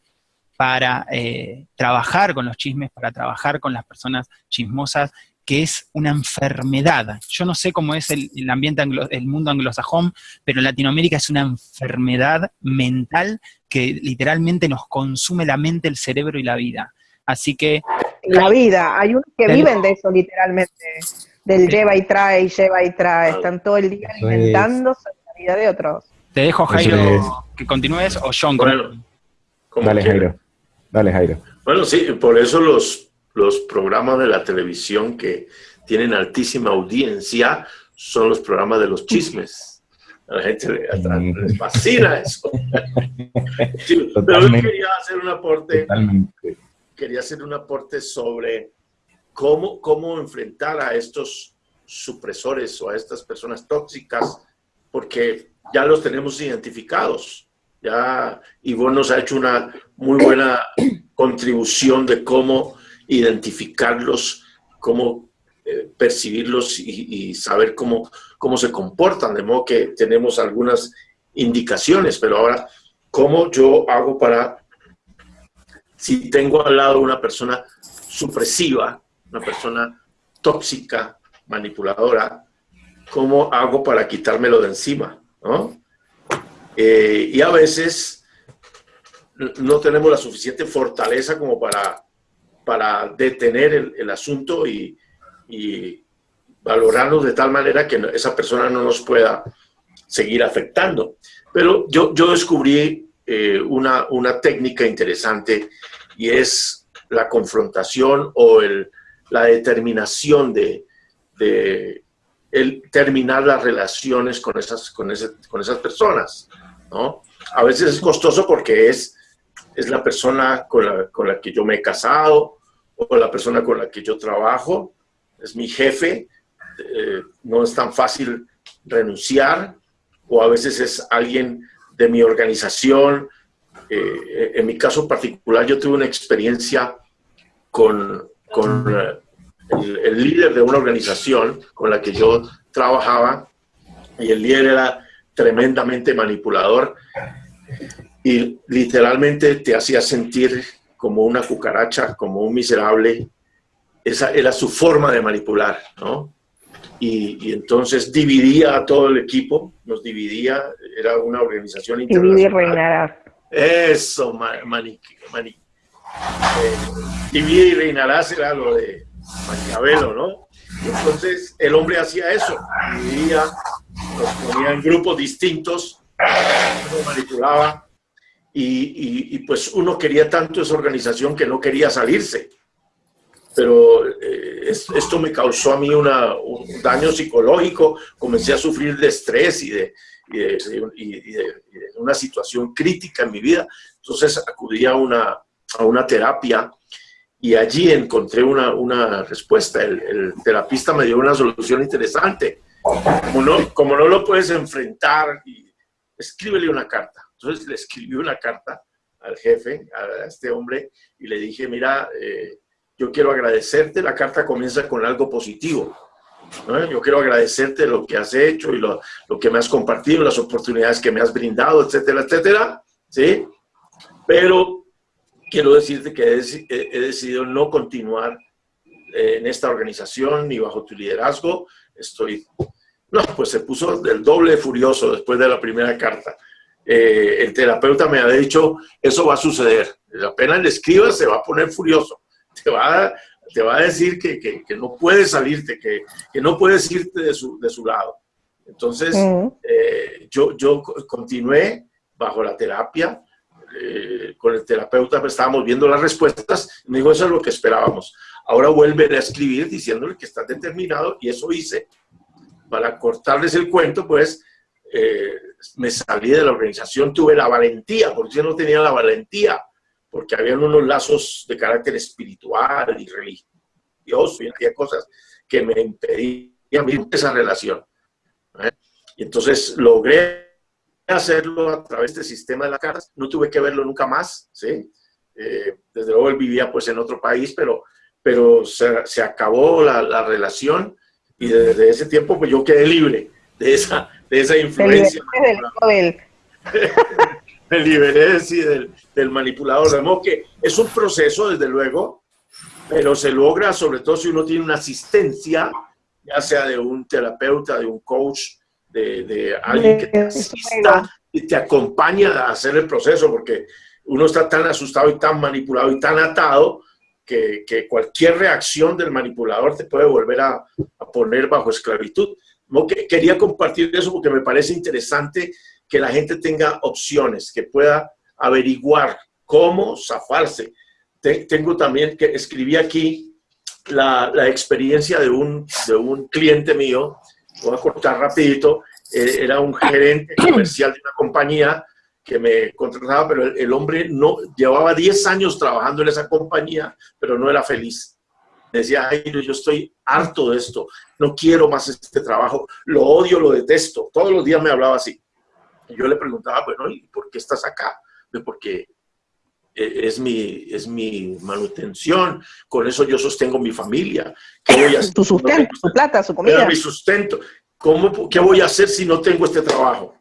para eh, trabajar con los chismes, para trabajar con las personas chismosas, que es una enfermedad. Yo no sé cómo es el, ambiente, el mundo anglosajón, pero en Latinoamérica es una enfermedad mental que literalmente nos consume la mente, el cerebro y la vida. Así que... La vida, hay unos que viven de eso literalmente del lleva y trae, y lleva y trae. Están todo el día alimentándose la vida de otros. Te dejo, Jairo, que continúes, o John. Bueno, Dale, Jairo. Dale, Jairo. Bueno, sí, por eso los, los programas de la televisión que tienen altísima audiencia son los programas de los chismes. A la gente les fascina eso. pero yo quería hacer un aporte. Quería hacer un aporte sobre cómo, cómo enfrentar a estos supresores o a estas personas tóxicas, porque ya los tenemos identificados. Ya Ivonne nos ha hecho una muy buena contribución de cómo identificarlos, cómo eh, percibirlos y, saber cómo, cómo se comportan, de modo que tenemos algunas indicaciones, pero ahora, ¿cómo yo hago para, si tengo al lado una persona supresiva, una persona tóxica, manipuladora, ¿cómo hago para quitármelo de encima? Eh, y a veces no tenemos la suficiente fortaleza como para, para detener el, asunto y, valorarnos de tal manera que esa persona no nos pueda seguir afectando. Pero yo, yo descubrí eh, una, una técnica interesante y es la confrontación o el, la determinación de, terminar las relaciones con esas, con, con esas personas, ¿no? A veces es costoso porque es, es la persona con la, con la que yo me he casado o la persona con la que yo trabajo, es mi jefe, eh, no es tan fácil renunciar, o a veces es alguien de mi organización. Eh, en mi caso particular, yo tuve una experiencia con, con el, líder de una organización con la que yo trabajaba y el líder era tremendamente manipulador y literalmente te hacía sentir como una cucaracha, como un miserable. Esa era su forma de manipular, ¿no? Y, entonces dividía a todo el equipo, nos dividía, era una organización internacional. Eso, mani, mani, eh, divide y reinarás era lo de Maquiavelo, ¿no? entonces el hombre hacía eso, dividía, los ponía en grupos distintos, lo manipulaba, y, pues uno quería tanto esa organización que no quería salirse. Pero eh, esto me causó a mí un daño psicológico, comencé a sufrir de estrés y de, de, una situación crítica en mi vida. Entonces acudí a una, a una terapia y allí encontré una, respuesta. El, terapista me dio una solución interesante. como no, como no lo puedes enfrentar, escríbele una carta. Entonces le escribí una carta al jefe, a este hombre, y le dije, mira, eh, yo quiero agradecerte, la carta comienza con algo positivo. Yo quiero agradecerte lo que has hecho y lo, lo, que me has compartido, las oportunidades que me has brindado, etcétera, etcétera, ¿sí? Pero quiero decirte que he, he decidido no continuar eh, en esta organización ni bajo tu liderazgo. Estoy, no, pues se puso del doble furioso después de la primera carta. Eh, el terapeuta me ha dicho, eso va a suceder. Apenas le escribas, se va a poner furioso. Te va a, te va a decir que, que, que no puedes salirte, que, que, no puedes irte de su, de su lado. Entonces, eh, yo, yo continué bajo la terapia, eh, con el terapeuta pues, estábamos viendo las respuestas, me dijo, eso es lo que esperábamos. Ahora vuelve a escribir diciéndole que está determinado, y eso hice. Para cortarles el cuento, pues, eh, me salí de la organización, tuve la valentía, porque yo no tenía la valentía, porque habían unos lazos de carácter espiritual y religioso, y había cosas que me impedían esa relación. ¿eh? Y entonces logré hacerlo a través del sistema de las cartas, no tuve que verlo nunca más, ¿sí? Eh, desde luego él vivía pues en otro país, pero, pero se, se acabó la, la, relación y desde ese tiempo pues yo quedé libre de esa, de esa influencia. me liberé sí, del, del, manipulador. De modo que es un proceso, desde luego, pero se logra sobre todo si uno tiene una asistencia, ya sea de un terapeuta, de un coach, de, de alguien que te asista y te acompaña a hacer el proceso, porque uno está tan asustado y tan manipulado y tan atado que, que cualquier reacción del manipulador te puede volver a, a poner bajo esclavitud. No, que, quería compartir eso porque me parece interesante que la gente tenga opciones, que pueda averiguar cómo zafarse. tengo también que escribí aquí la, la experiencia de un, de un cliente mío voy a cortar rapidito, eh, era un gerente comercial de una compañía que me contrataba, pero el, el, hombre no llevaba 10 años trabajando en esa compañía, pero no era feliz. Decía, ay, yo estoy harto de esto, no quiero más este trabajo, lo odio, lo detesto. Todos los días me hablaba así. Y yo le preguntaba, bueno, ¿y por qué estás acá? Porque es mi, es mi manutención, con eso yo sostengo mi familia. ¿Qué voy a hacer? Tu sustento, tu plata, su comida. Mi sustento. ¿Cómo, ¿Qué voy a hacer si no tengo este trabajo?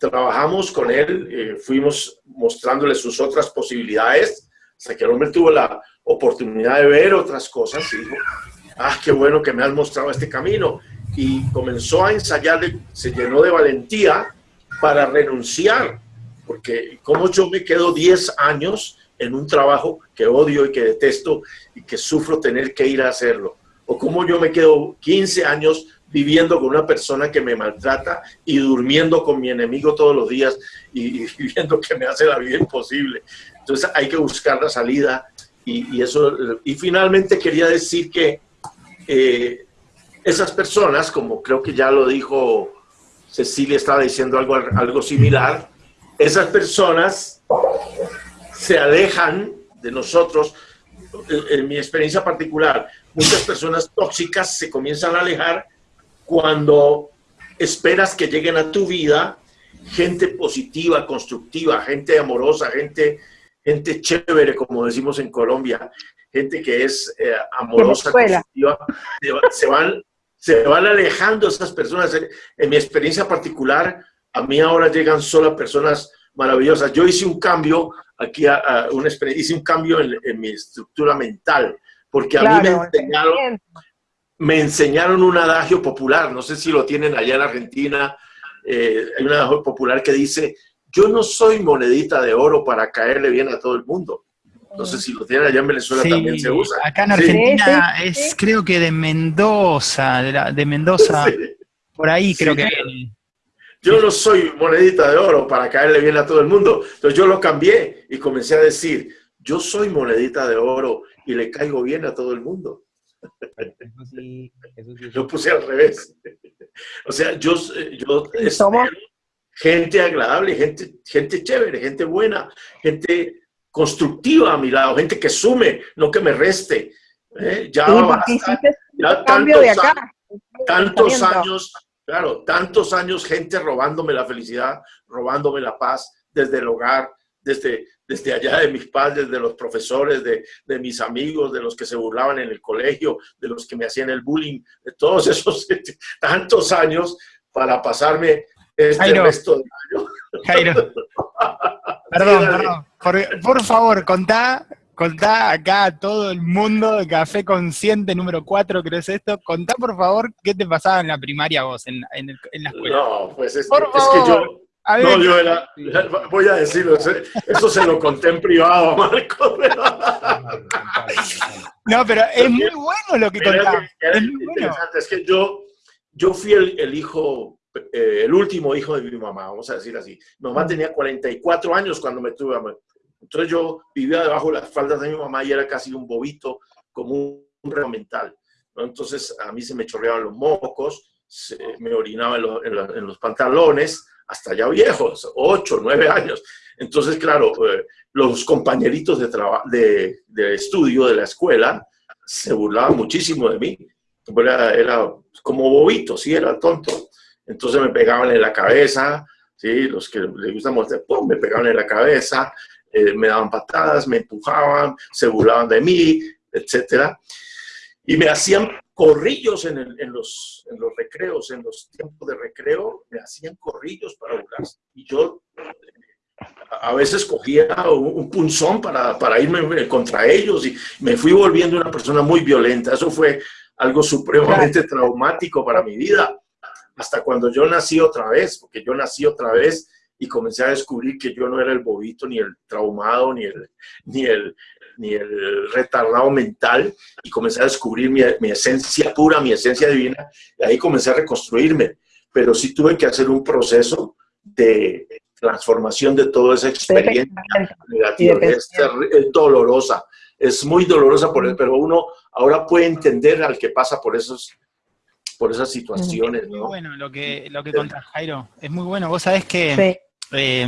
Trabajamos con él, eh, fuimos mostrándole sus otras posibilidades, hasta que el hombre tuvo la oportunidad de ver otras cosas y dijo, ah, qué bueno que me has mostrado este camino. Y comenzó a ensayar, se llenó de valentía para renunciar porque como yo me quedo 10 años en un trabajo que odio y que detesto y que sufro tener que ir a hacerlo, o como yo me quedo 15 años viviendo con una persona que me maltrata y durmiendo con mi enemigo todos los días y, y viendo que me hace la vida imposible. Entonces hay que buscar la salida y, y eso. Y finalmente quería decir que eh, esas personas, como creo que ya lo dijo Cecilia, estaba diciendo algo, algo similar, esas personas se alejan de nosotros. En mi experiencia particular, muchas personas tóxicas se comienzan a alejar cuando esperas que lleguen a tu vida gente positiva, constructiva, gente amorosa, gente, gente chévere, como decimos en Colombia, gente que es eh, amorosa, constructiva, se van, se van alejando esas personas. En mi experiencia particular, a mí ahora llegan solo personas maravillosas. Yo hice un cambio aquí, a, a una hice un cambio en, en, mi estructura mental, porque a claro, mí me enseñaron, me enseñaron un adagio popular, no sé si lo tienen allá en Argentina, eh, hay un adagio popular que dice, yo no soy monedita de oro para caerle bien a todo el mundo. No sé si lo tienen allá en Venezuela sí, también se usa. Acá en Argentina sí, es, creo que de Mendoza, de, la, de Mendoza, por ahí creo que viene. Yo no soy monedita de oro para caerle bien a todo el mundo. Entonces yo lo cambié y comencé a decir, yo soy monedita de oro y le caigo bien a todo el mundo. Eso sí, eso sí, lo puse al revés. O sea, yo, yo ¿Somos? gente agradable, gente, gente chévere, gente buena, gente constructiva a mi lado, gente que sume, no que me reste. ¿eh? Ya, sí, ya cambio de acá. tantos años, claro, tantos años gente robándome la felicidad, robándome la paz desde el hogar, desde, desde allá de mis padres, de los profesores, de, de, mis amigos, de los que se burlaban en el colegio, de los que me hacían el bullying, de todos esos tantos años para pasarme este Jairo, resto de año. Jairo, perdón, perdón. Por, por, favor, contá, contá acá a todo el mundo de Café Consciente número 4, creo es esto. Contá, por favor, qué te pasaba en la primaria vos, en, en, el, en la escuela. No, pues es, que, es que yo... No, yo era, voy a decirlo, eso se lo conté en privado, Marco. No, pero es muy bueno lo que contás. Es muy bueno. Es que yo, yo fui el, el hijo eh, el último hijo de mi mamá, vamos a decir así. Mi mamá tenía 44 años cuando me tuve. Entonces yo vivía debajo de las faldas de mi mamá y era casi un bobito, como un, un mental. ¿no? Entonces a mí se me chorreaban los mocos, se, me orinaba en, lo, en, lo, en, los pantalones, hasta ya viejos, 8, 9 años. Entonces, claro, eh, los compañeritos de, de, de, estudio de la escuela se burlaban muchísimo de mí. Era, era como bobito, sí, era tonto. Entonces me pegaban en la cabeza, ¿sí? los que les gusta mostrar, ¡pum! me pegaban en la cabeza, eh, me daban patadas, me empujaban, se burlaban de mí, etc. Y me hacían corrillos en, el, en, los, en, los, recreos, en los tiempos de recreo, me hacían corrillos para burlarse. Y yo a veces cogía un, un punzón para, para, irme contra ellos y me fui volviendo una persona muy violenta. Eso fue algo supremamente traumático para mi vida hasta cuando yo nací otra vez, porque yo nací otra vez y comencé a descubrir que yo no era el bobito, ni el traumado, ni el, ni el, ni el retardado mental, y comencé a descubrir mi, mi, esencia pura, mi esencia divina, y ahí comencé a reconstruirme. Pero sí tuve que hacer un proceso de transformación de toda esa experiencia negativa. Es, es, dolorosa, es muy dolorosa, por, pero uno ahora puede entender al que pasa por esos por esas situaciones. Es muy ¿no? bueno lo que, lo que contás, Jairo. Es muy bueno. Vos sabés que... Sí. Eh,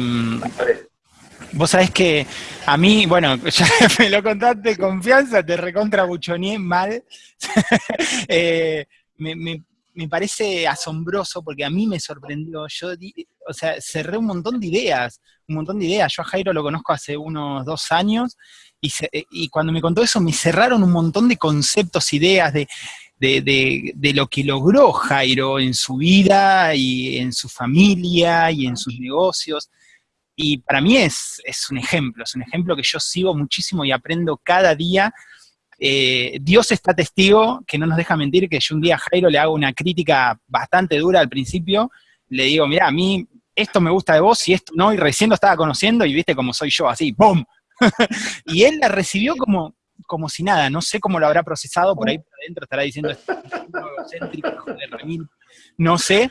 vos sabés que a mí, bueno, ya me lo contaste, confianza, te recontra buchoné mal. eh, me, me, me, parece asombroso porque a mí me sorprendió. Yo, di, o sea, cerré un montón de ideas, un montón de ideas. Yo a Jairo lo conozco hace unos dos años y, se, y cuando me contó eso me cerraron un montón de conceptos, ideas de de, de, de, lo que logró Jairo en su vida y en su familia y en sus negocios. Y para mí es, es un ejemplo, es un ejemplo que yo sigo muchísimo y aprendo cada día. Eh, Dios está testigo, que no nos deja mentir, que yo un día a Jairo le hago una crítica bastante dura al principio, le digo, mira, a mí esto me gusta de vos y esto no, y recién lo estaba conociendo y viste cómo soy yo, así, ¡pum! y él la recibió como, como si nada, no sé cómo lo habrá procesado, por ahí por adentro estará diciendo egocéntrico, no sé,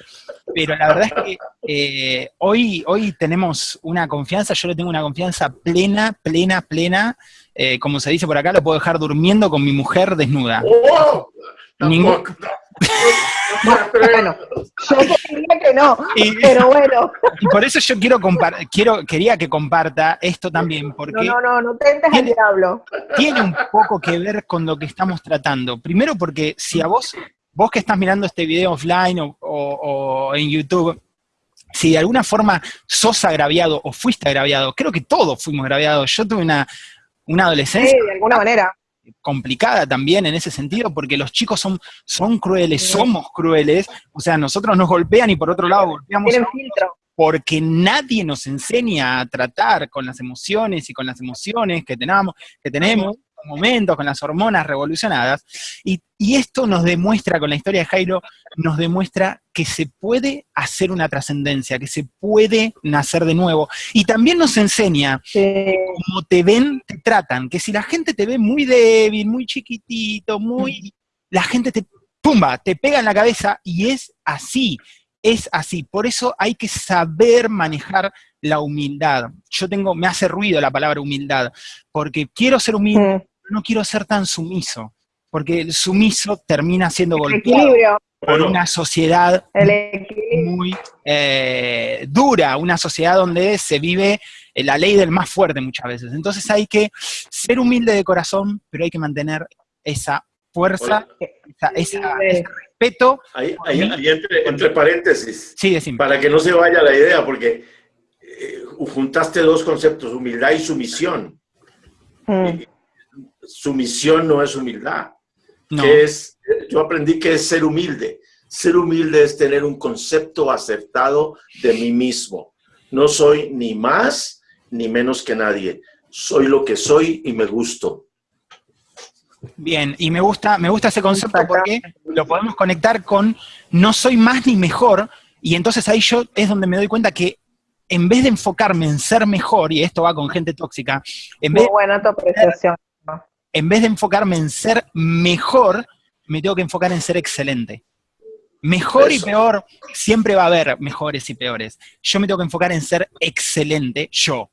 pero la verdad es que eh, hoy, hoy tenemos una confianza, yo le tengo una confianza plena, plena, plena, eh, como se dice por acá, lo puedo dejar durmiendo con mi mujer desnuda. ¡Oh! Ningún... bueno, yo diría que no, y, pero bueno. Y por eso yo quiero, quiero quería que comparta esto también, porque... No, no, no, no te entes al diablo. Tiene un poco que ver con lo que estamos tratando. Primero porque si a vos, vos que estás mirando este video offline o, o, o en YouTube, si de alguna forma sos agraviado o fuiste agraviado, creo que todos fuimos agraviados. Yo tuve una, una adolescencia... Sí, de alguna manera complicada también en ese sentido, porque los chicos son, son crueles, somos crueles, o sea, nosotros nos golpean y por otro lado golpeamos a filtro. porque nadie nos enseña a tratar con las emociones y con las emociones que tenemos, que tenemos momentos, con las hormonas revolucionadas, y, y, esto nos demuestra, con la historia de Jairo, nos demuestra que se puede hacer una trascendencia, que se puede nacer de nuevo, y también nos enseña sí. como te ven, te tratan, que si la gente te ve muy débil, muy chiquitito, muy... La gente te, pumba, te pega en la cabeza, y es así, es así, por eso hay que saber manejar la humildad. Yo tengo, me hace ruido la palabra humildad, porque quiero ser humilde, mm no quiero ser tan sumiso, porque el sumiso termina siendo golpeado equilibrio. por una sociedad muy eh, dura, una sociedad donde se vive la ley del más fuerte muchas veces. Entonces hay que ser humilde de corazón, pero hay que mantener esa fuerza, esa, esa- ese respeto. Ahí, ahí- ahí entre, entre paréntesis, Sí, para que no se vaya la idea, porque eh, juntaste dos conceptos, humildad y sumisión. Mm. Sumisión no es humildad. No. que es, yo aprendí que es ser humilde. Ser humilde es tener un concepto acertado de mí mismo. No soy ni más ni menos que nadie. Soy lo que soy y me gusto. Bien, y me gusta, me gusta ese concepto porque lo podemos conectar con no soy más ni mejor, y entonces ahí yo es donde me doy cuenta que en vez de enfocarme en ser mejor, y esto va con gente tóxica, en vez, Muy buena tu apreciación. En vez de enfocarme en ser mejor, me tengo que enfocar en ser excelente. Mejor y peor, siempre va a haber mejores y peores. Yo me tengo que enfocar en ser excelente, yo.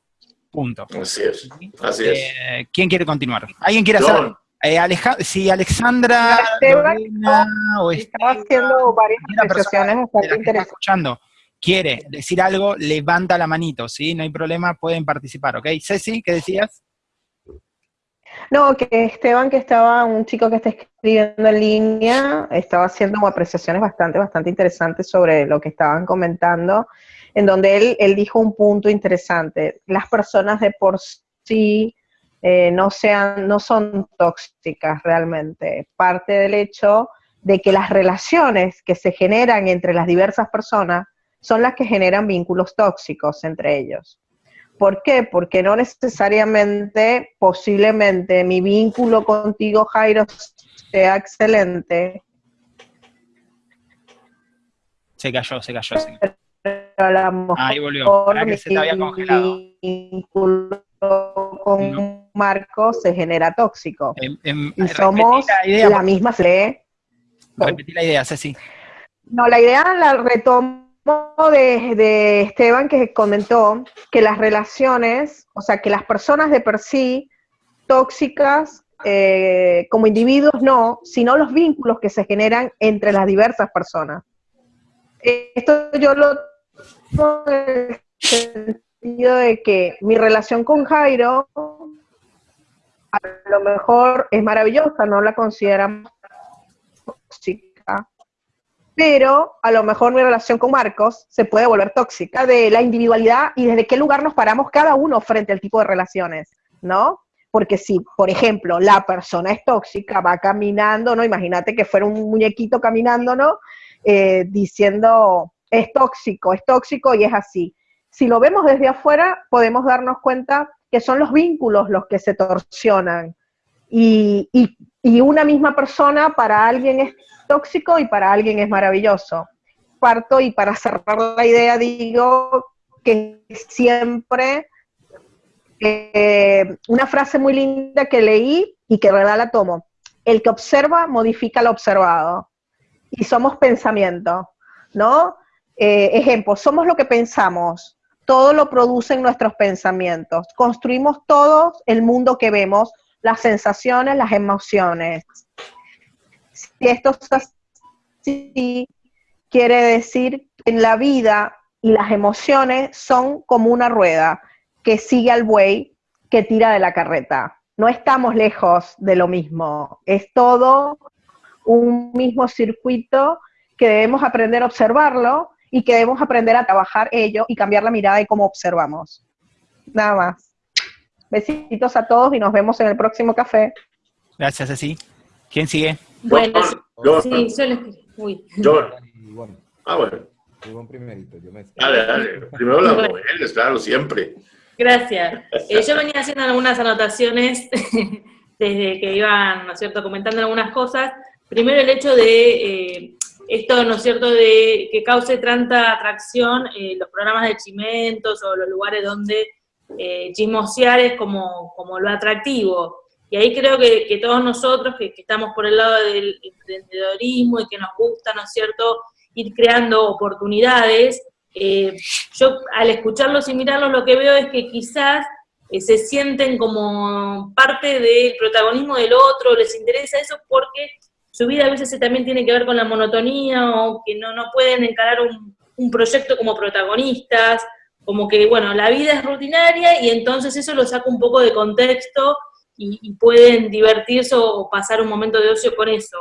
Punto. Así es. Así es. Eh, ¿Quién quiere continuar? ¿Alguien quiere hacer? Eh, Aleja- sí, Alexandra, Esteban, Lorena, o Estaba Esteban, haciendo varias que está escuchando, quiere decir algo, levanta la manito, ¿sí? No hay problema, pueden participar, ¿ok? Ceci, ¿qué decías? No, que Esteban, que estaba, un chico que está escribiendo en línea, estaba haciendo apreciaciones bastante, bastante interesantes sobre lo que estaban comentando, en donde él, él dijo un punto interesante. Las personas de por sí eh, no, sean, no son tóxicas realmente. Parte del hecho de que las relaciones que se generan entre las diversas personas son las que generan vínculos tóxicos entre ellos. ¿Por qué? Porque no necesariamente, posiblemente, mi vínculo contigo, Jairo, sea excelente, Se cayó, se cayó. se cayó. Ahí volvió. Pará que se te había mi congelado. vínculo con No. Marco se genera tóxico. Em, em, Y somos la idea, la misma se repetí la idea, Ceci. No, la idea la retomo de, de Esteban que comentó que las relaciones, o sea, que las personas de per sí tóxicas eh, como individuos no, sino los vínculos que se generan entre las diversas personas. Esto yo lo en el sentido de que mi relación con Jairo a lo mejor es maravillosa, no la consideramos pero a lo mejor mi relación con Marcos se puede volver tóxica de la individualidad y desde qué lugar nos paramos cada uno frente al tipo de relaciones, ¿no? Porque si, por ejemplo, la persona es tóxica, va caminando, ¿no? Imagínate que fuera un muñequito caminando, ¿no? Eh, diciendo, es tóxico, es tóxico y es así. Si lo vemos desde afuera, podemos darnos cuenta que son los vínculos los que se torsionan. Y, una misma persona para alguien es tóxico y para alguien es maravilloso. Parto y para cerrar la idea digo que siempre eh, una frase muy linda que leí y que de verdad la tomo. El que observa modifica lo observado. Y somos pensamiento, ¿no? Eh, ejemplo, somos lo que pensamos. Todo lo producen nuestros pensamientos. Construimos todo el mundo que vemos, las sensaciones, las emociones. Si esto es así, quiere decir que en la vida y las emociones son como una rueda que sigue al buey que tira de la carreta. No estamos lejos de lo mismo, es todo un mismo circuito que debemos aprender a observarlo y que debemos aprender a trabajar ello y cambiar la mirada de cómo observamos. Nada más. Besitos a todos y nos vemos en el próximo café. Gracias, Ceci. ¿Quién sigue? Bueno, John, John, sí, yo les... Uy. John. Y bueno, Ah, bueno. Ivonne primerito, yo me Dale, dale. Primero las Bueno. mujeres, claro, siempre. Gracias. Eh, yo venía haciendo algunas anotaciones desde que iban, ¿no es cierto?, comentando algunas cosas. Primero el hecho de eh, esto, ¿no es cierto?, de que cause tanta atracción eh, los programas de chimentos o los lugares donde eh, es como, como lo atractivo. Y ahí creo que, que todos nosotros que, que estamos por el lado del emprendedorismo y que nos gusta, ¿no es cierto?, ir creando oportunidades, eh, yo al escucharlos y mirarlos lo que veo es que quizás eh, se sienten como parte del protagonismo del otro, les interesa eso porque su vida a veces también tiene que ver con la monotonía o que no, no pueden encarar un, un proyecto como protagonistas, como que, bueno, la vida es rutinaria y entonces eso lo saca un poco de contexto y, pueden divertirse o pasar un momento de ocio con eso.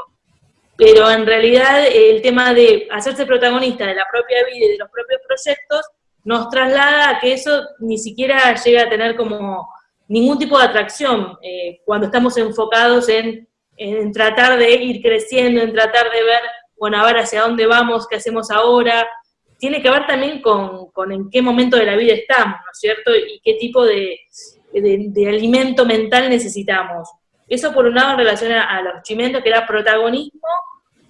Pero en realidad el tema de hacerse protagonista de la propia vida y de los propios proyectos nos traslada a que eso ni siquiera llega a tener como ningún tipo de atracción eh, cuando estamos enfocados en, en, tratar de ir creciendo, en tratar de ver, bueno, a ver hacia dónde vamos, qué hacemos ahora. Tiene que ver también con, con en qué momento de la vida estamos, ¿no es cierto? Y qué tipo de, de, alimento mental necesitamos. Eso por un lado en relación a, los chimentos, que era protagonismo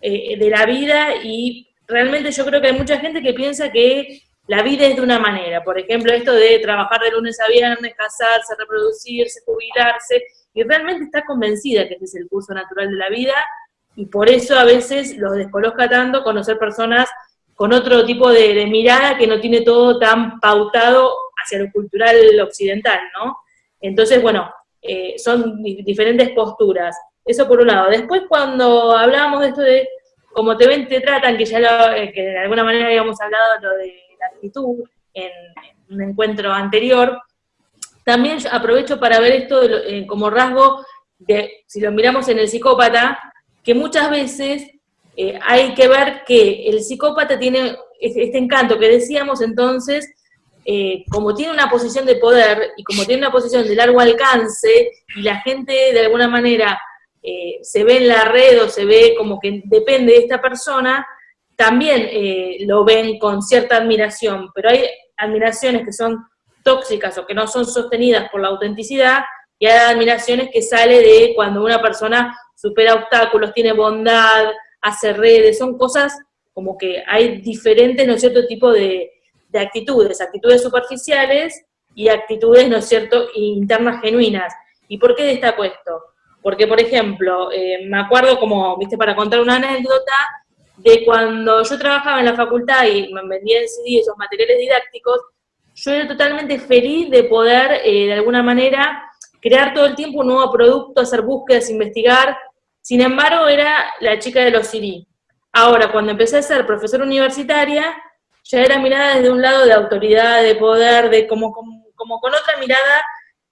eh, de la vida, y realmente yo creo que hay mucha gente que piensa que la vida es de una manera. Por ejemplo, esto de trabajar de lunes a viernes, casarse, reproducirse, jubilarse, y realmente está convencida que ese es el curso natural de la vida, y por eso a veces los descoloca tanto conocer personas con otro tipo de, mirada que no tiene todo tan pautado hacia lo cultural occidental, ¿no? Entonces, bueno, eh, son diferentes posturas. Eso por un lado. Después, cuando hablábamos de esto de cómo te ven, te tratan, que ya eh, que de alguna manera habíamos hablado lo de la actitud en, un encuentro anterior, también aprovecho para ver esto eh, como rasgo de, si lo miramos en el psicópata, que muchas veces hay que ver que el psicópata tiene este encanto que decíamos entonces eh, como tiene una posición de poder y como tiene una posición de largo alcance, y la gente de alguna manera eh, se ve en la red o se ve como que depende de esta persona, también eh, lo ven con cierta admiración, pero hay admiraciones que son tóxicas o que no son sostenidas por la autenticidad, y hay admiraciones que sale de cuando una persona supera obstáculos, tiene bondad, hace redes, son cosas como que hay diferentes, ¿no es cierto?, tipo de, de actitudes, actitudes superficiales y actitudes, ¿no es cierto?, internas genuinas. ¿Y por qué destaco esto? Porque, por ejemplo, eh, me acuerdo como, viste, para contar una anécdota, de cuando yo trabajaba en la facultad y me vendía en CD esos materiales didácticos, yo era totalmente feliz de poder, eh, de alguna manera, crear todo el tiempo un nuevo producto, hacer búsquedas, investigar. Sin embargo, era la chica de los CD. Ahora, cuando empecé a ser profesora universitaria, ya era mirada desde un lado de autoridad, de poder, de como, como, con otra mirada,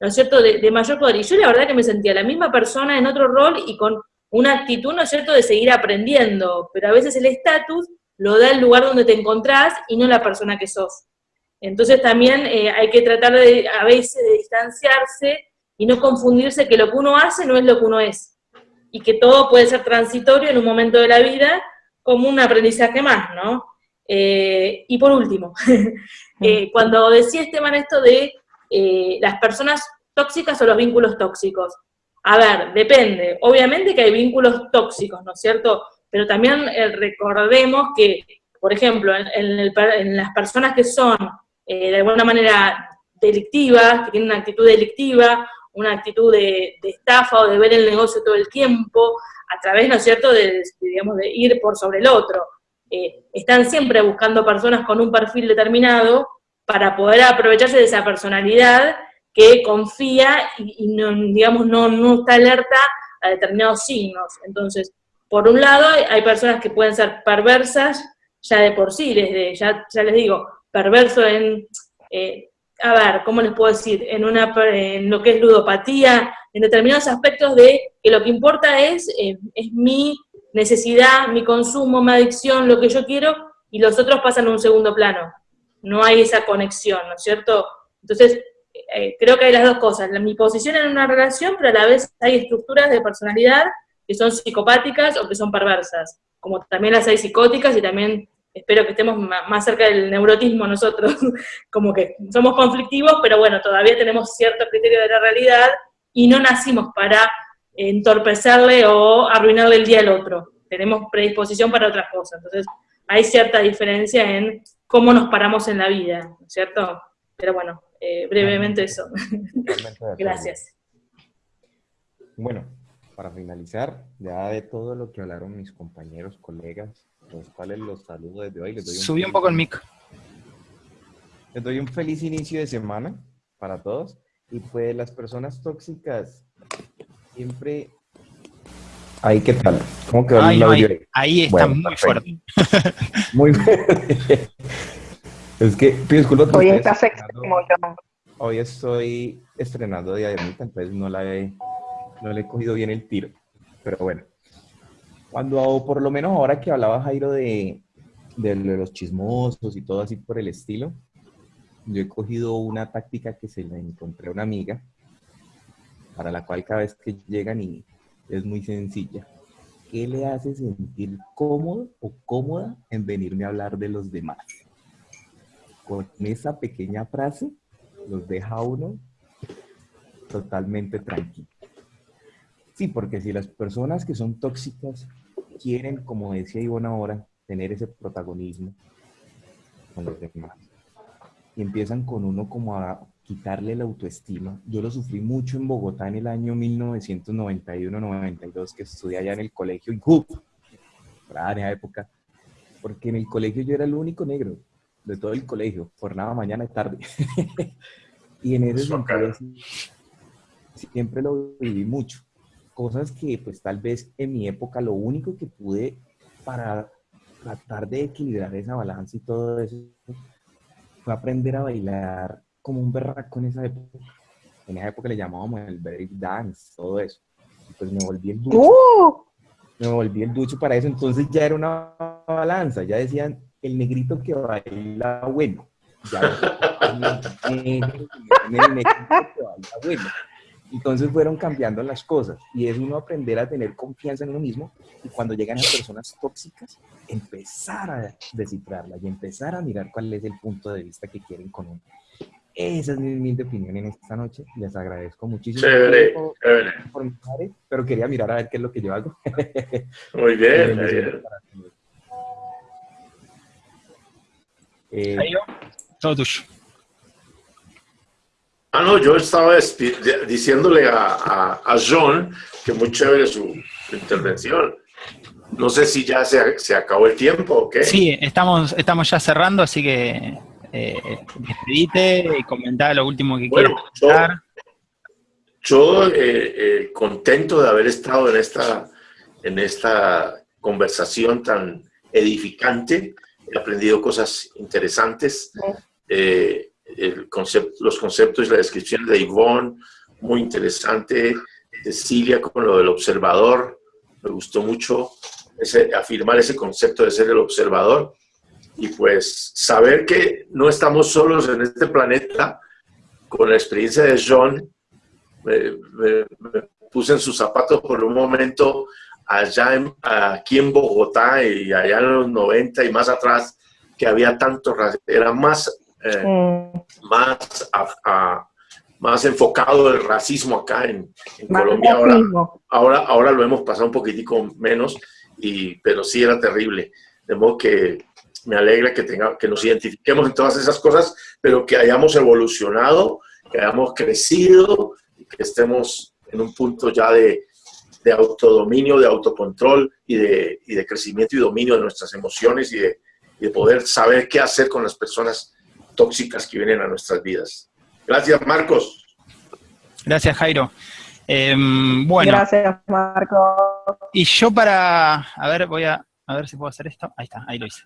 ¿no es cierto?, de, mayor poder. Y yo la verdad que me sentía la misma persona en otro rol y con una actitud, ¿no es cierto?, de seguir aprendiendo, pero a veces el estatus lo da el lugar donde te encontrás y no la persona que sos. Entonces también eh, hay que tratar de, a veces de distanciarse y no confundirse que lo que uno hace no es lo que uno es. Y que todo puede ser transitorio en un momento de la vida como un aprendizaje más, ¿no? Eh, y por último, eh, cuando decía Esteban esto de eh, las personas tóxicas o los vínculos tóxicos, a ver, depende. Obviamente que hay vínculos tóxicos, ¿no es cierto? Pero también recordemos que, por ejemplo, en, las personas que son de alguna manera delictivas, que tienen una actitud delictiva, una actitud de, estafa o de ver el negocio todo el tiempo, a través, ¿no es cierto?, de, digamos, de ir por sobre el otro. Eh, están siempre buscando personas con un perfil determinado para poder aprovecharse de esa personalidad que confía y, no, digamos, no, no está alerta a determinados signos. Entonces, por un lado, hay personas que pueden ser perversas ya de por sí, desde, ya, ya les digo, perverso en, eh, a ver, ¿cómo les puedo decir? En, una, en lo que es ludopatía, en determinados aspectos de que lo que importa es, eh, es mi necesidad, mi consumo, mi adicción, lo que yo quiero, y los otros pasan a un segundo plano. No hay esa conexión, ¿no es cierto? Entonces, eh, creo que hay las dos cosas, mi posición en una relación, pero a la vez hay estructuras de personalidad que son psicopáticas o que son perversas, como también las hay psicóticas y también espero que estemos más cerca del neurotismo nosotros, como que somos conflictivos, pero bueno, todavía tenemos cierto criterio de la realidad y no nacimos para entorpecerle o arruinarle el día al otro. Tenemos predisposición para otras cosas. Entonces, hay cierta diferencia en cómo nos paramos en la vida, ¿no es cierto? Pero bueno, eh, brevemente eso. Gracias. Bueno, para finalizar, ya de todo lo que hablaron mis compañeros, colegas, los cuales los saludo desde hoy. Les doy un Subí un poco el mic. Les doy un feliz inicio de semana para todos. Y pues las personas tóxicas siempre... Ahí, ¿qué tal? ¿Cómo quedó el audio? Ahí, está muy fuerte. muy fuerte. es que, disculpa. Hoy está sexy como yo. Hoy estoy estrenando Diademita, entonces no la he no le he cogido bien el tiro. Pero bueno, cuando, por lo menos ahora que hablaba Jairo de, de los chismosos y todo así por el estilo, yo he cogido una táctica que se la encontré a una amiga, para la cual cada vez que llegan y es muy sencilla. ¿Qué le hace sentir cómodo o cómoda en venirme a hablar de los demás? Con esa pequeña frase los deja uno totalmente tranquilo. Sí, porque si las personas que son tóxicas quieren, como decía Ivonne ahora, tener ese protagonismo con los demás, y empiezan con uno como a quitarle la autoestima. Yo lo sufrí mucho en Bogotá en el año 1991-92, que estudié allá en el colegio INJUP, en esa época, porque en el colegio yo era el único negro de todo el colegio, por nada mañana y tarde. y en ese sentido siempre lo viví mucho. Cosas que pues tal vez en mi época lo único que pude para tratar de equilibrar esa balanza y todo eso fue aprender a bailar como un berraco en esa época. En esa época le llamábamos el break dance, todo eso. pues me volví el ducho. ¡Uh! Me volví el ducho para eso. Entonces ya era una balanza. Ya decían, el negrito que baila bueno. Ya, el, negrito que baila bueno. Entonces fueron cambiando las cosas y es uno aprender a tener confianza en uno mismo y cuando llegan las personas tóxicas, empezar a descifrarlas y empezar a mirar cuál es el punto de vista que quieren con uno. Esa es mi humilde opinión en esta noche. Les agradezco muchísimo por, mi padre, pero quería mirar a ver qué es lo que yo hago. Muy bien. muy bien. Eh, todo tuyo. Ah, no, yo estaba diciéndole a, John que muy chévere su, intervención. No sé si ya se, se, acabó el tiempo o qué. Sí, estamos, estamos ya cerrando, así que eh, despedite y comentar lo último que bueno, quieras Yo, eh, eh, contento de haber estado en esta, en esta conversación tan edificante. He aprendido cosas interesantes. Eh, el concepto, los conceptos y la descripción de Ivonne, muy interesante, de Cilia con lo del observador, me gustó mucho ese, afirmar ese concepto de ser el observador y pues saber que no estamos solos en este planeta, con la experiencia de John, me, puse en sus zapatos por un momento allá aquí en Bogotá y allá en los 90 y más atrás, que había tanto, era más eh, mm. más, más enfocado el racismo acá en, Colombia. Ahora, ahora, ahora, lo hemos pasado un poquitico menos, y, pero sí era terrible. De modo que me alegra que, tenga, que nos identifiquemos en todas esas cosas, pero que hayamos evolucionado, que hayamos crecido y que estemos en un punto ya de, de autodominio, de autocontrol y de, y de, crecimiento y dominio de nuestras emociones y de, y de poder saber qué hacer con las personas tóxicas que vienen a nuestras vidas. Gracias, Marcos. Gracias, Jairo. Em, bueno. Gracias, Marcos. Y yo para, a ver, voy a, a ver si puedo hacer esto. Ahí está, ahí lo hice.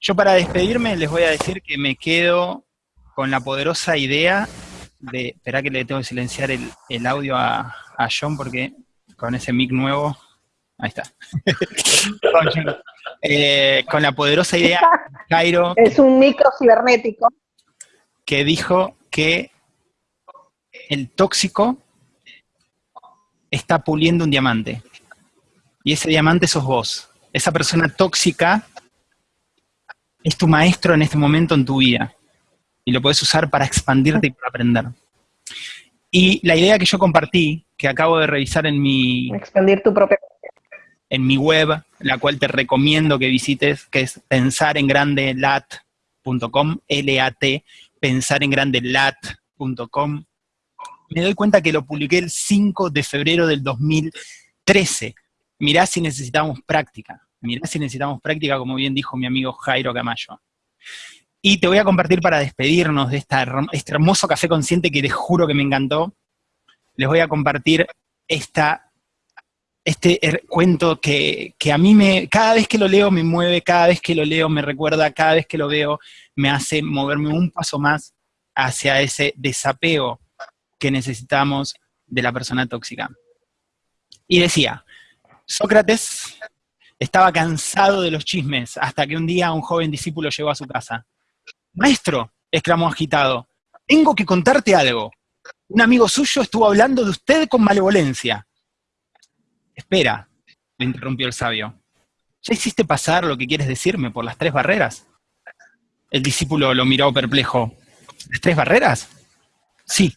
Yo para despedirme les voy a decir que me quedo con la poderosa idea de, espera que le tengo que silenciar el, audio a, a John porque con ese mic nuevo, ahí está. Eh, con la poderosa idea, Jairo. Es un micro cibernético. Que dijo que el tóxico está puliendo un diamante. Y ese diamante sos vos. Esa persona tóxica es tu maestro en este momento en tu vida. Y lo puedes usar para expandirte y para aprender. Y la idea que yo compartí, que acabo de revisar en mi... Expandir tu propia en mi web, la cual te recomiendo que visites, que es pensarengrandelat.com, L-A-T, pensarengrandelat.com. Me doy cuenta que lo publiqué el 5 de febrero del 2013. Mirá si necesitamos práctica. Mirá si necesitamos práctica, como bien dijo mi amigo Jairo Camayo. Y te voy a compartir para despedirnos de esta, este hermoso café consciente que les juro que me encantó. Les voy a compartir esta este cuento que, a mí me, cada vez que lo leo me mueve, cada vez que lo leo me recuerda, cada vez que lo veo me hace moverme un paso más hacia ese desapego que necesitamos de la persona tóxica. Y decía, Sócrates estaba cansado de los chismes hasta que un día un joven discípulo llegó a su casa. Maestro, exclamó agitado, tengo que contarte algo. Un amigo suyo estuvo hablando de usted con malevolencia. Espera, le interrumpió el sabio. ¿Ya hiciste pasar lo que quieres decirme por las tres barreras? El discípulo lo miró perplejo. ¿Las tres barreras? Sí.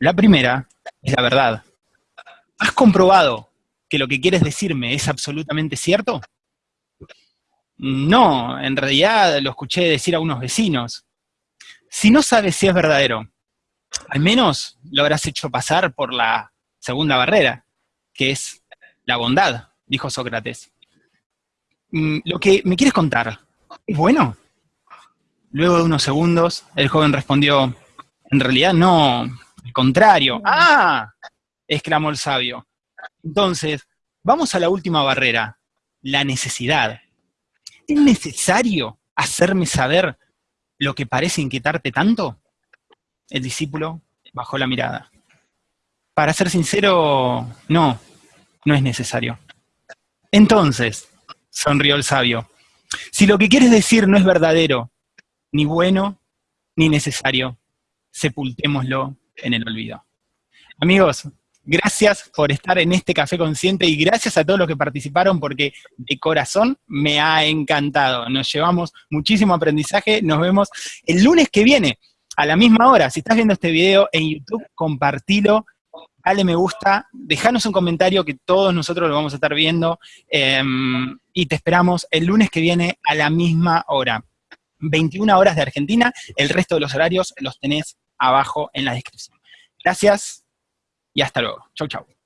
La primera es la verdad. ¿Has comprobado que lo que quieres decirme es absolutamente cierto? No, en realidad lo escuché decir a unos vecinos. Si no sabes si es verdadero, al menos lo habrás hecho pasar por la segunda barrera, que es la bondad, dijo Sócrates. Mm, lo que me quieres contar, ¿es bueno? Luego de unos segundos, el joven respondió, en realidad no, al contrario. ¡Ah! exclamó el sabio. Entonces, vamos a la última barrera, la necesidad. ¿Es necesario hacerme saber lo que parece inquietarte tanto? El discípulo bajó la mirada. Para ser sincero, no, no es necesario. Entonces, sonrió el sabio, si lo que quieres decir no es verdadero, ni bueno, ni necesario, sepultémoslo en el olvido. Amigos, gracias por estar en este Café Consciente y gracias a todos los que participaron porque de corazón me ha encantado. Nos llevamos muchísimo aprendizaje. Nos vemos el lunes que viene a la misma hora. Si estás viendo este video en YouTube, compartilo, dale me gusta, dejanos un comentario que todos nosotros lo vamos a estar viendo em, y te esperamos el lunes que viene a la misma hora. 21 horas de Argentina, el resto de los horarios los tenés abajo en la descripción. Gracias y hasta luego. Chau, chau.